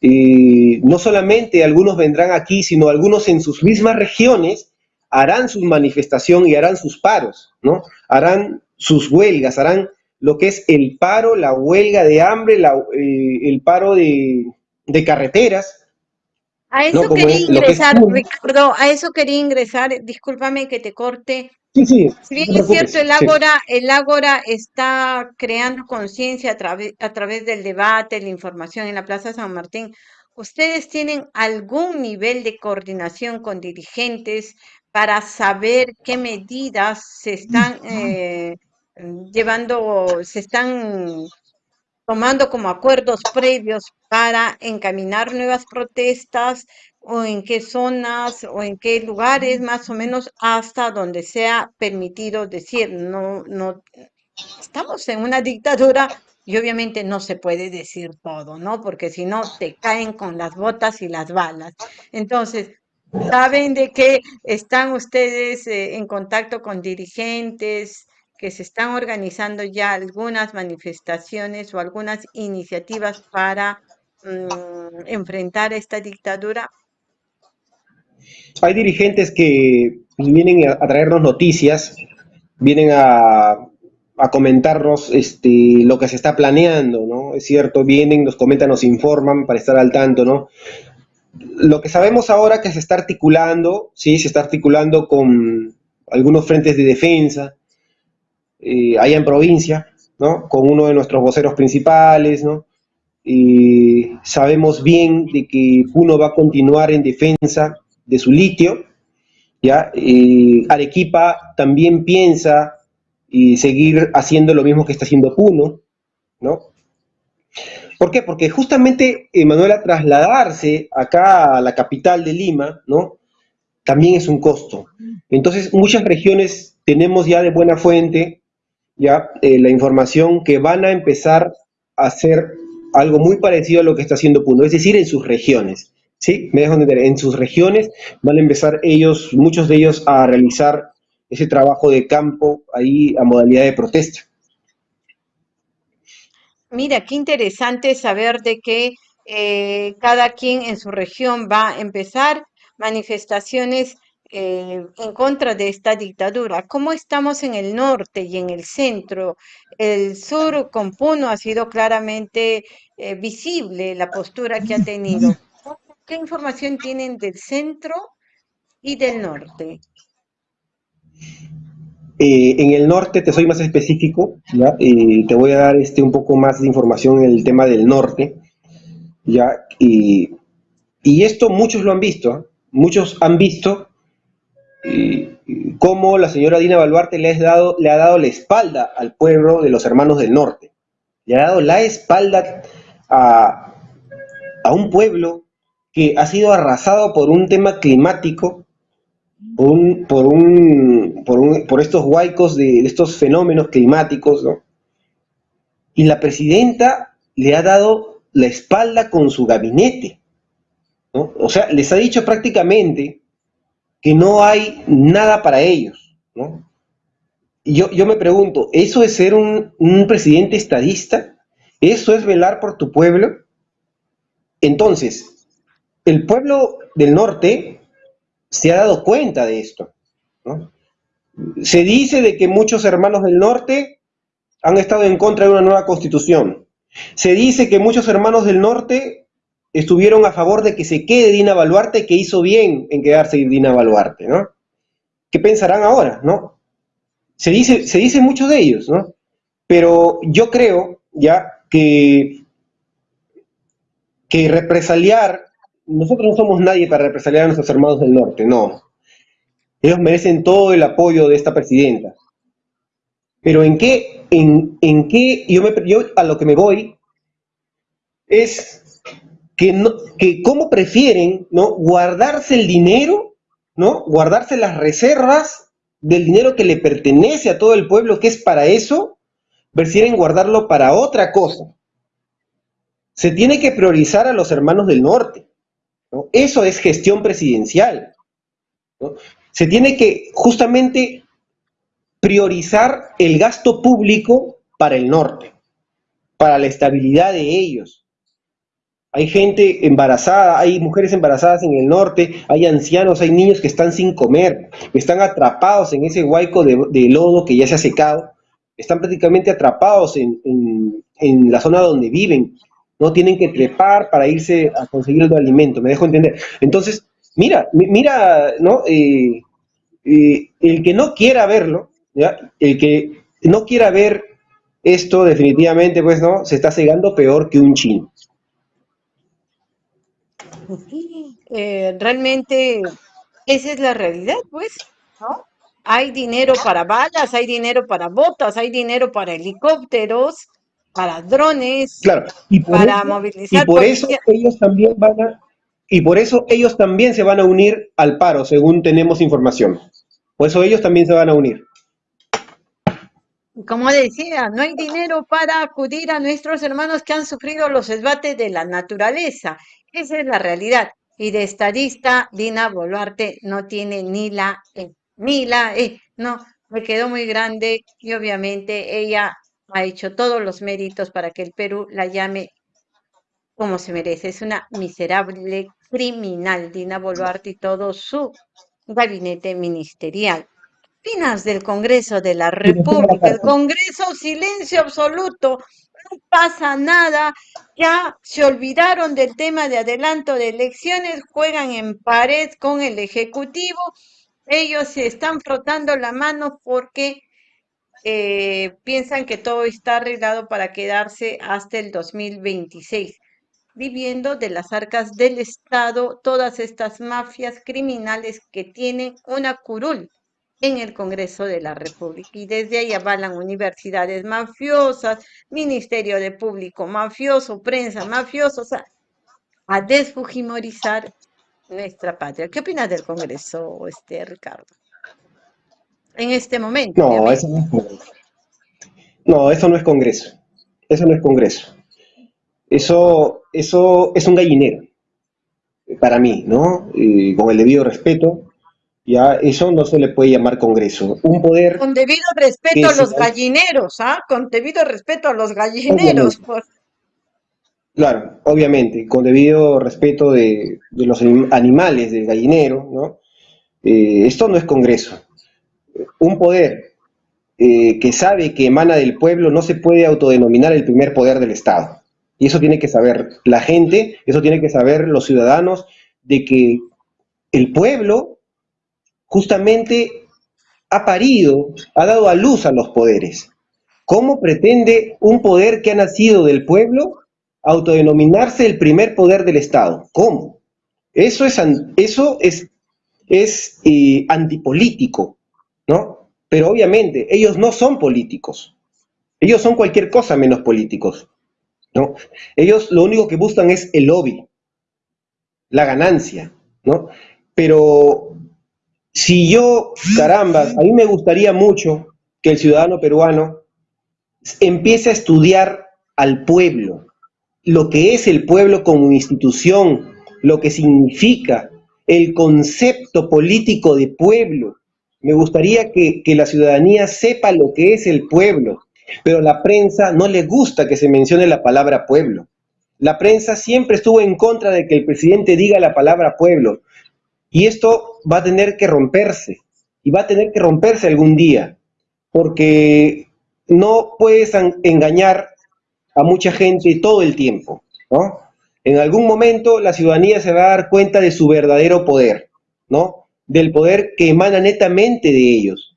Speaker 2: eh, no solamente algunos vendrán aquí, sino algunos en sus mismas regiones harán su manifestación y harán sus paros, ¿no? Harán sus huelgas, harán lo que es el paro, la huelga de hambre, eh, el paro de, carreteras.
Speaker 1: A eso quería ingresar, Ricardo, a eso quería ingresar, discúlpame que te corte.
Speaker 2: Sí, sí.
Speaker 1: Si bien es cierto, el Ágora, el Ágora está creando conciencia a, través, a través del debate, la información en la Plaza San Martín, ¿ustedes tienen algún nivel de coordinación con dirigentes para saber qué medidas se están eh, llevando, se están tomando como acuerdos previos para encaminar nuevas protestas o en qué zonas o en qué lugares más o menos hasta donde sea permitido decir no no estamos en una dictadura y obviamente no se puede decir todo, ¿no? Porque si no te caen con las botas y las balas. Entonces, ¿Saben de que están ustedes eh, en contacto con dirigentes, que se están organizando ya algunas manifestaciones o algunas iniciativas para mm, enfrentar esta dictadura?
Speaker 2: Hay dirigentes que vienen a traernos noticias, vienen a, a comentarnos este, lo que se está planeando, ¿no? Es cierto, vienen, nos comentan, nos informan para estar al tanto, ¿no? Lo que sabemos ahora que se está articulando, sí, se está articulando con algunos frentes de defensa, eh, allá en provincia, ¿no? Con uno de nuestros voceros principales, ¿no? Y sabemos bien de que Puno va a continuar en defensa de su litio, ¿ya? Arequipa también piensa y seguir haciendo lo mismo que está haciendo Puno, ¿no? ¿Por qué? Porque justamente, Manuela, trasladarse acá a la capital de Lima, ¿no? También es un costo. Entonces, muchas regiones tenemos ya de buena fuente ya eh, la información que van a empezar a hacer algo muy parecido a lo que está haciendo Puno, es decir, en sus regiones. ¿Sí? Me dejo entender, en sus regiones van a empezar ellos, muchos de ellos, a realizar ese trabajo de campo ahí a modalidad de protesta.
Speaker 1: Mira, qué interesante saber de que eh, cada quien en su región va a empezar manifestaciones eh, en contra de esta dictadura. ¿Cómo estamos en el norte y en el centro? El sur con Puno ha sido claramente eh, visible la postura que ha tenido. ¿Qué información tienen del centro y del norte?
Speaker 2: Eh, en el norte, te soy más específico, ¿ya? te voy a dar este, un poco más de información en el tema del norte, ¿ya? Y, esto muchos lo han visto, muchos han visto cómo la señora Dina Baluarte le, dado, le ha dado la espalda al pueblo de los hermanos del norte, le ha dado la espalda a, a un pueblo que ha sido arrasado por un tema climático por, un, por, un, por, estos huaicos de, estos fenómenos climáticos, ¿no? Y la presidenta le ha dado la espalda con su gabinete, ¿no? O sea, les ha dicho prácticamente que no hay nada para ellos, ¿no? Yo, yo me pregunto, ¿eso es ser un presidente estadista? ¿Eso es velar por tu pueblo? Entonces, el pueblo del norte se ha dado cuenta de esto. Se dice de que muchos hermanos del norte han estado en contra de una nueva constitución. Se dice que muchos hermanos del norte estuvieron a favor de que se quede Dina Baluarte, que hizo bien en quedarse Dina Baluarte, ¿no? ¿Qué pensarán ahora, no? Se dice, se mucho de ellos, ¿no? Pero yo creo ya que, que represaliar nosotros no somos nadie para represaliar a nuestros hermanos del norte, no. Ellos merecen todo el apoyo de esta presidenta. Pero en qué, en, qué, yo, me, yo a lo que me voy es que, no, que cómo prefieren ¿no? guardarse el dinero, ¿no? guardarse las reservas del dinero que le pertenece a todo el pueblo, que es para eso, prefieren guardarlo para otra cosa. Se tiene que priorizar a los hermanos del norte. Eso es gestión presidencial. Se tiene que justamente priorizar el gasto público para el norte, para la estabilidad de ellos. Hay gente embarazada, hay mujeres embarazadas en el norte, hay ancianos, hay niños que están sin comer, que están atrapados en ese huaico de, lodo que ya se ha secado, están prácticamente atrapados en la zona donde viven, no tienen que trepar para irse a conseguir el alimento, me dejo entender. Entonces, mira, mira, ¿no? Eh, eh, el que no quiera verlo, el que no quiera ver esto definitivamente, pues, ¿no? Se está cegando peor que un chino.
Speaker 1: Eh, realmente esa es la realidad, pues, ¿no? Hay dinero para balas, hay dinero para botas, hay dinero para helicópteros, para drones,
Speaker 2: claro, y para movilizar. Y por eso ellos también van a, y por eso ellos también se van a unir al paro, según tenemos información. Por eso ellos también se van a unir.
Speaker 1: Como decía, no hay dinero para acudir a nuestros hermanos que han sufrido los esbates de la naturaleza. Esa es la realidad. Y de estadista, Dina Boluarte no tiene ni la E, ni la E, no, me quedó muy grande y obviamente ella ha hecho todos los méritos para que el Perú la llame como se merece. Es una miserable criminal, Dina Boluarte y todo su gabinete ministerial. ¿Qué opinas del Congreso de la República? El Congreso, silencio absoluto, no pasa nada, ya se olvidaron del tema de adelanto de elecciones, juegan en pared con el Ejecutivo, ellos se están frotando la mano porque eh, piensan que todo está arreglado para quedarse hasta el 2026 viviendo de las arcas del Estado todas estas mafias criminales que tienen una curul en el Congreso de la República. Y desde ahí avalan universidades mafiosas, Ministerio de Público mafioso, prensa mafiosa, o sea, a desfujimorizar nuestra patria. ¿Qué opinas del Congreso, este, Ricardo? En este momento.
Speaker 2: No, eso no es Congreso. No, eso no es Congreso. Eso no es Congreso. Eso, eso es un gallinero, para mí, ¿no? con el debido respeto, ya eso no se le puede llamar Congreso. Un poder...
Speaker 1: Con debido respeto a los gallineros, ¿ah? Con debido respeto a los gallineros.
Speaker 2: Claro, obviamente, con debido respeto de, los animales del gallinero, ¿no? Eh, esto no es Congreso. Un poder eh, que sabe que emana del pueblo no se puede autodenominar el primer poder del Estado. Y eso tiene que saber la gente, eso tiene que saber los ciudadanos, de que el pueblo justamente ha parido, ha dado a luz a los poderes. ¿Cómo pretende un poder que ha nacido del pueblo autodenominarse el primer poder del Estado? ¿Cómo? Eso es, eso es, es eh, antipolítico, ¿no? Pero obviamente ellos no son políticos. Ellos son cualquier cosa menos políticos. ¿no? Ellos lo único que buscan es el lobby, la ganancia, ¿no? Pero si yo, caramba, a mí me gustaría mucho que el ciudadano peruano empiece a estudiar al pueblo, lo que es el pueblo como institución, lo que significa el concepto político de pueblo. Me gustaría que, la ciudadanía sepa lo que es el pueblo, pero la prensa no le gusta que se mencione la palabra pueblo. La prensa siempre estuvo en contra de que el presidente diga la palabra pueblo. Y esto va a tener que romperse. Y va a tener que romperse algún día. Porque no puedes engañar a mucha gente todo el tiempo. ¿no? En algún momento la ciudadanía se va a dar cuenta de su verdadero poder. ¿no? Del poder que emana netamente de ellos.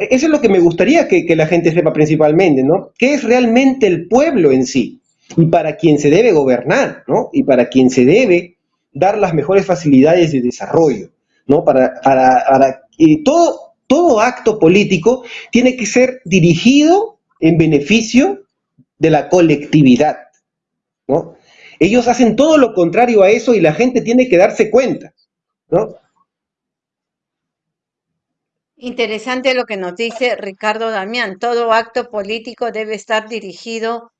Speaker 2: E-, eso es lo que me gustaría que, la gente sepa principalmente, ¿no? ¿Qué es realmente el pueblo en sí? Y para quien se debe gobernar, ¿no? Y para quien se debe dar las mejores facilidades de desarrollo, ¿no? Para, para, todo, todo acto político tiene que ser dirigido en beneficio de la colectividad, ¿no? Ellos hacen todo lo contrario a eso y la gente tiene que darse cuenta, ¿no?
Speaker 1: Interesante lo que nos dice Ricardo Damián. Todo acto político debe estar dirigido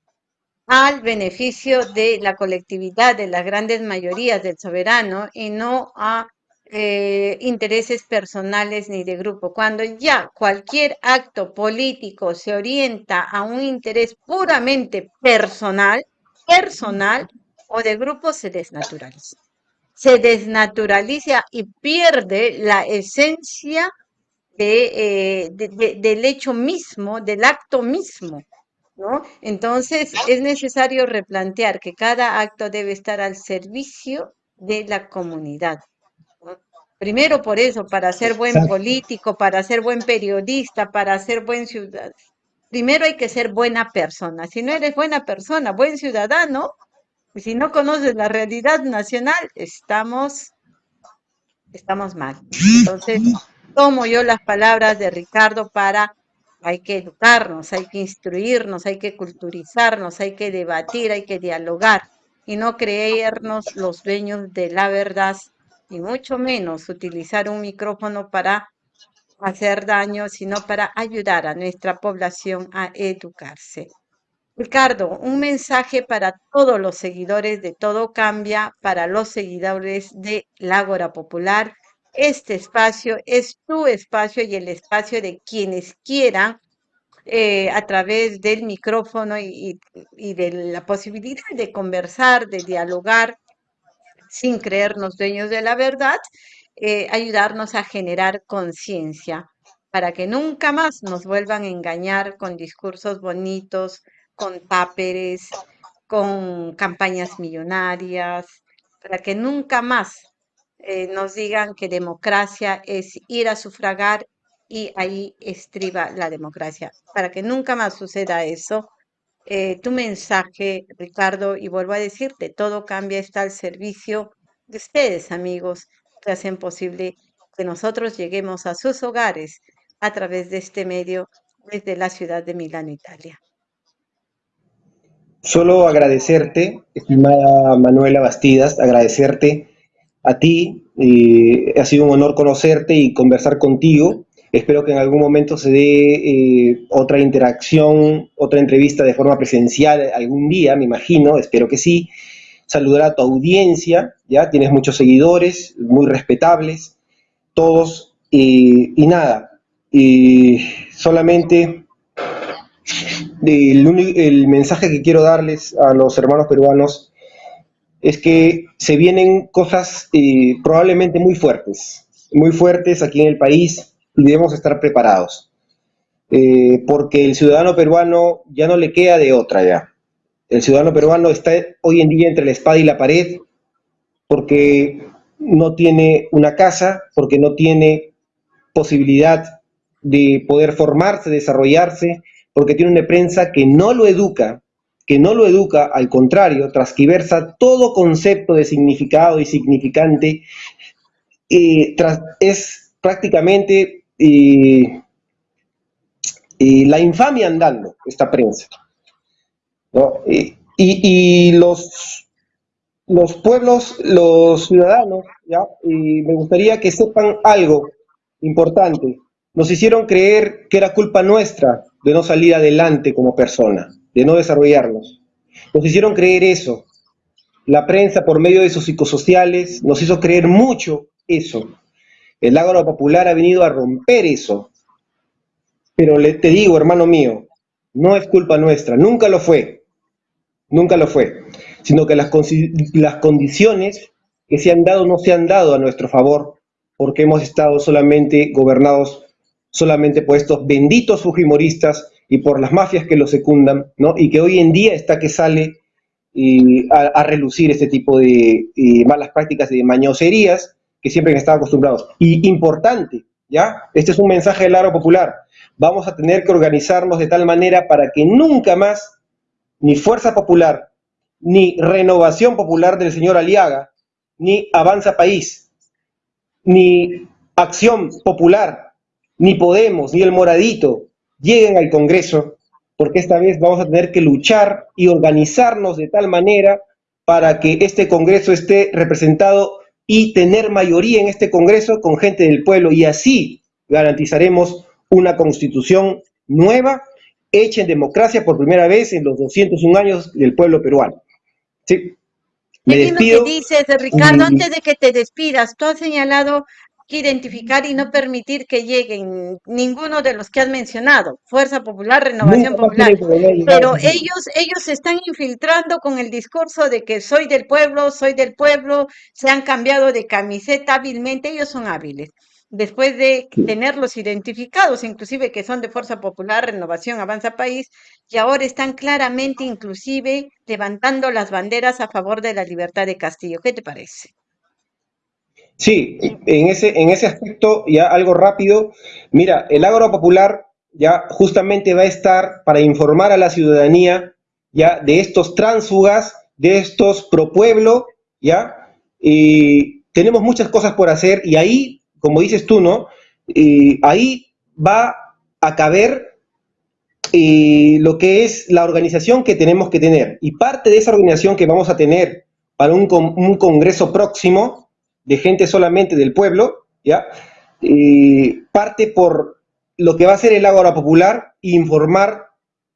Speaker 1: al beneficio de la colectividad, de las grandes mayorías del soberano y no a eh, intereses personales ni de grupo. Cuando ya cualquier acto político se orienta a un interés puramente personal, personal o de grupo, se desnaturaliza. Se desnaturaliza y pierde la esencia eh, de, del hecho mismo, del acto mismo, ¿no? Entonces es necesario replantear que cada acto debe estar al servicio de la comunidad. Primero por eso, para ser buen político, para ser buen periodista, para ser buen ciudadano. Primero hay que ser buena persona. Si no eres buena persona, buen ciudadano, y si no conoces la realidad nacional, estamos, estamos mal. Entonces, tomo yo las palabras de Ricardo para hay que educarnos, hay que instruirnos, hay que culturizarnos, hay que debatir, hay que dialogar y no creernos los dueños de la verdad y mucho menos utilizar un micrófono para hacer daño, sino para ayudar a nuestra población a educarse. Ricardo, un mensaje para todos los seguidores de Todo Cambia, para los seguidores de Lágora Popular. Este espacio es tu espacio y el espacio de quienes quieran eh, a través del micrófono y, de la posibilidad de conversar, de dialogar, sin creernos dueños de la verdad, eh, ayudarnos a generar conciencia para que nunca más nos vuelvan a engañar con discursos bonitos, con táperes, con campañas millonarias, para que nunca más eh, nos digan que democracia es ir a sufragar y ahí estriba la democracia. Para que nunca más suceda eso, eh, tu mensaje, Ricardo, y vuelvo a decirte, todo cambia, está al servicio de ustedes, amigos, que hacen posible que nosotros lleguemos a sus hogares a través de este medio desde la ciudad de Milán, Italia.
Speaker 2: Solo agradecerte, estimada Manuela Bastidas, agradecerte a ti, ha sido un honor conocerte y conversar contigo. Espero que en algún momento se dé eh, otra interacción, otra entrevista de forma presencial algún día, me imagino, espero que sí. Saludar a tu audiencia, ya tienes muchos seguidores, muy respetables, todos, y nada, solamente el, mensaje que quiero darles a los hermanos peruanos es que se vienen cosas eh, probablemente muy fuertes, muy fuertes aquí en el país y debemos estar preparados. Eh, porque el ciudadano peruano ya no le queda de otra ya. El ciudadano peruano está hoy en día entre la espada y la pared porque no tiene una casa, porque no tiene posibilidad de poder formarse, desarrollarse, porque tiene una prensa que no lo educa, que no lo educa, al contrario, transquiversa todo concepto de significado y significante, eh, es prácticamente la infamia andando, esta prensa. Y, los, los pueblos, los ciudadanos, ¿ya? me gustaría que sepan algo importante. Nos hicieron creer que era culpa nuestra de no salir adelante como persona, de no desarrollarnos. Nos hicieron creer eso. La prensa, por medio de sus psicosociales, nos hizo creer mucho eso. El agro popular ha venido a romper eso. Pero te digo, hermano mío, no es culpa nuestra, nunca lo fue, nunca lo fue, sino que las, las condiciones que se han dado no se han dado a nuestro favor, porque hemos estado solamente gobernados solamente por estos benditos fujimoristas y por las mafias que lo secundan, ¿no? Y que hoy en día está que sale a, relucir este tipo de malas prácticas y de mañoserías que siempre han estado acostumbrados. Y importante, ¿ya? Este es un mensaje del aro popular. Vamos a tener que organizarnos de tal manera para que nunca más ni Fuerza Popular, ni Renovación Popular del señor Aliaga, ni Avanza País, ni Acción Popular, ni Podemos, ni el Moradito lleguen al Congreso, porque esta vez vamos a tener que luchar y organizarnos de tal manera para que este Congreso esté representado y tener mayoría en este Congreso con gente del pueblo y así garantizaremos una constitución nueva, hecha en democracia por primera vez en los 201 años del pueblo peruano.
Speaker 1: Sí. Me despido. dices, Ricardo, antes de que te despidas, tú has señalado que identificar y no permitir que lleguen ninguno de los que has mencionado, Fuerza Popular, Renovación Popular, pero ellos, ellos se están infiltrando con el discurso de que soy del pueblo, soy del pueblo, se han cambiado de camiseta hábilmente, ellos son hábiles. Después de tenerlos identificados, inclusive que son de Fuerza Popular, Renovación, Avanza País, y ahora están claramente inclusive levantando las banderas a favor de la libertad de Castillo. ¿Qué te parece?
Speaker 2: Sí, en ese, en ese aspecto, ya algo rápido, mira, el agro popular ya justamente va a estar para informar a la ciudadanía ya de estos tránsfugas, de estos pro pueblo, ya, y tenemos muchas cosas por hacer y ahí, como dices tú, ¿no? Y ahí va a caber lo que es la organización que tenemos que tener. Y parte de esa organización que vamos a tener para un, un congreso próximo de gente solamente del pueblo, ¿ya? parte por lo que va a ser el Ágora Popular, informar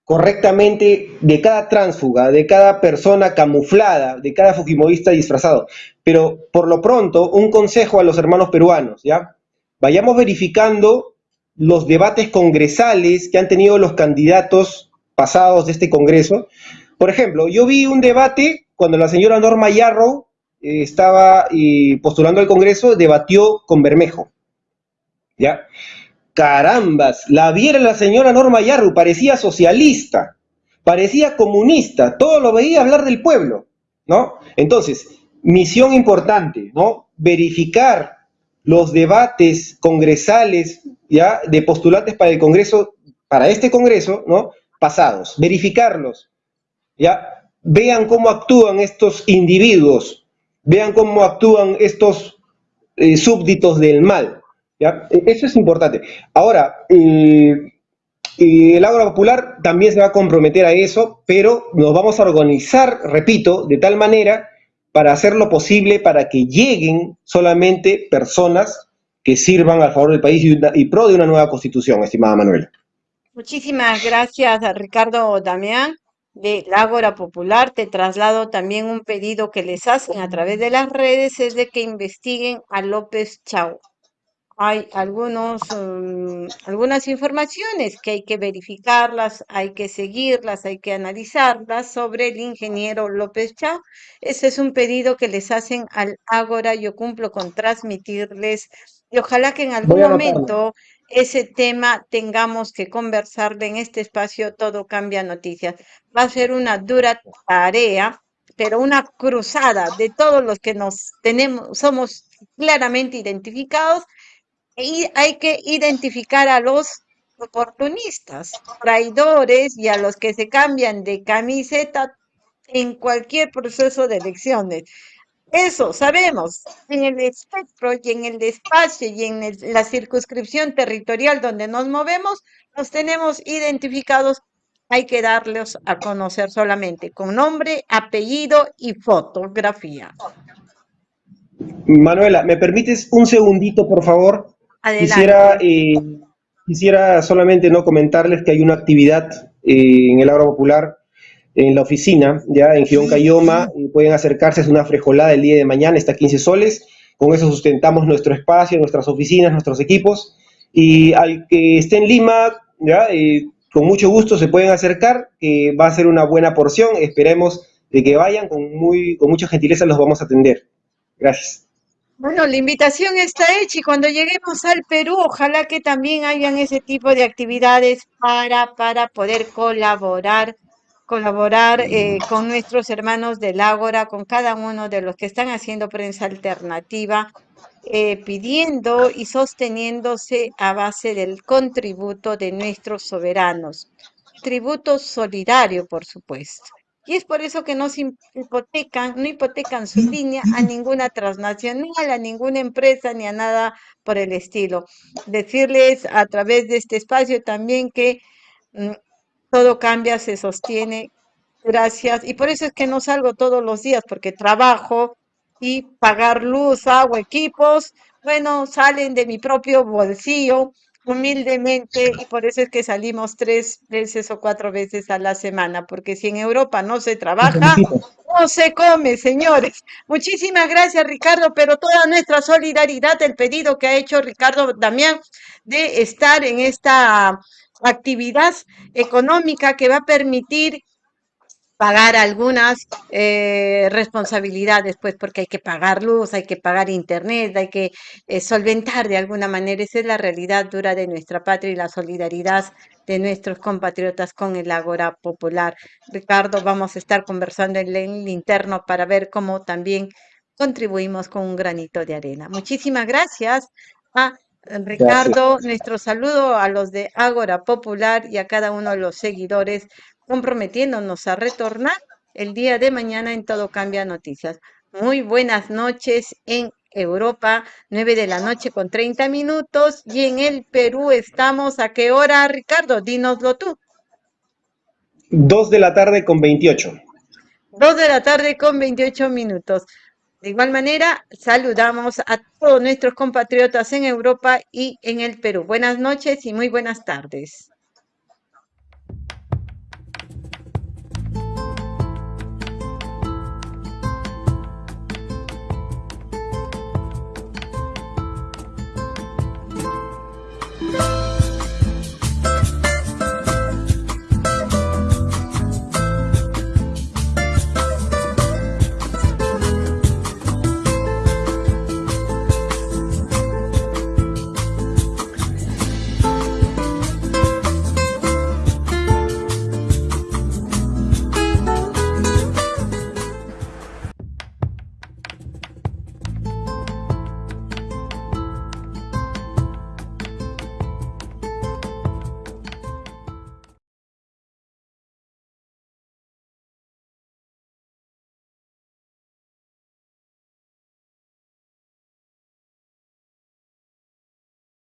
Speaker 2: correctamente de cada tránsfuga, de cada persona camuflada, de cada fujimorista disfrazado. Pero por lo pronto, un consejo a los hermanos peruanos, ¿ya? Vayamos verificando los debates congresales que han tenido los candidatos pasados de este Congreso. Por ejemplo, yo vi un debate cuando la señora Norma Yarrow estaba eh, postulando al Congreso, debatió con Bermejo. ¿Ya? Carambas, la viera la señora Norma Yarru, parecía socialista, parecía comunista, todo lo veía hablar del pueblo, ¿no? Entonces, misión importante, ¿no? Verificar los debates congresales, ¿ya? De postulantes para el Congreso, para este Congreso, ¿no? Pasados, verificarlos, ¿ya? Vean cómo actúan estos individuos, vean cómo actúan estos eh, súbditos del mal, e, eso es importante. Ahora, eh, el Ágora Popular también se va a comprometer a eso, pero nos vamos a organizar, repito, de tal manera para hacer lo posible para que lleguen solamente personas que sirvan a favor del país y, pro de una nueva constitución, estimada Manuela.
Speaker 1: Muchísimas gracias Ricardo Damián de Ágora Popular. Te traslado también un pedido que les hacen a través de las redes, es de que investiguen a López Chau hay algunos, mm, algunas informaciones que hay que verificarlas, hay que seguirlas, hay que analizarlas sobre el ingeniero López Chao. Ese es un pedido que les hacen al Ágora, yo cumplo con transmitirles y ojalá que en algún momento ese tema tengamos que conversar en este espacio Todo Cambia Noticias. Va a ser una dura tarea, pero una cruzada de todos los que nos tenemos, somos claramente identificados y hay que identificar a los oportunistas, traidores y a los que se cambian de camiseta en cualquier proceso de elecciones. Eso sabemos, en el espectro y en el espacio y en la circunscripción territorial donde nos movemos, los tenemos identificados, hay que darlos a conocer solamente con nombre, apellido y fotografía.
Speaker 2: Manuela, ¿me permites un segundito, por favor? Quisiera, eh, quisiera solamente no comentarles que hay una actividad eh, en el Agro Popular en la oficina, ya en Gion Cayoma, pueden acercarse, es una frejolada el día de mañana, está a 15 soles, con eso sustentamos nuestro espacio, nuestras oficinas, nuestros equipos, y al que esté en Lima, ya, eh, con mucho gusto se pueden acercar, va a ser una buena porción, esperemos de que vayan, con, muy, con mucha gentileza los vamos a atender. Gracias.
Speaker 1: Bueno, la invitación está hecha y cuando lleguemos al Perú, ojalá que también hayan ese tipo de actividades para, para poder colaborar, colaborar eh, con nuestros hermanos del Ágora, con cada uno de los que están haciendo prensa alternativa, eh, pidiendo y sosteniéndose a base del contributo de nuestros soberanos. Tributo solidario, por supuesto. Y es por eso que no hipotecan, no hipotecan su línea a ninguna transnacional, a ninguna empresa, ni a nada por el estilo. Decirles a través de este espacio también que mm, todo cambia, se sostiene. Gracias. Y por eso es que no salgo todos los días, porque trabajo y pagar luz, agua, equipos, bueno, salen de mi propio bolsillo humildemente y por eso es que salimos tres veces o cuatro veces a la semana, porque si en Europa no se trabaja, no se come, señores. Muchísimas gracias, Ricardo, pero toda nuestra solidaridad, el pedido que ha hecho Ricardo Damián de estar en esta actividad económica que va a permitir pagar algunas eh, responsabilidades, pues porque hay que pagar luz, hay que pagar internet, hay que eh, solventar de alguna manera. Esa es la realidad dura de nuestra patria y la solidaridad de nuestros compatriotas con el Ágora Popular. Ricardo, vamos a estar conversando en el interno para ver cómo también contribuimos con un granito de arena. Muchísimas gracias a Ricardo, nuestro saludo a los de Ágora Popular y a cada uno de los seguidores comprometiéndonos a retornar el día de mañana en Todo Cambia Noticias. Muy buenas noches en Europa, 9 de la noche con 30 minutos y en el Perú estamos a qué hora, Ricardo? Dínoslo tú.
Speaker 2: 2 de la tarde con 28.
Speaker 1: 2 de la tarde con 28 minutos. De igual manera, saludamos a todos nuestros compatriotas en Europa y en el Perú. Buenas noches y muy buenas tardes.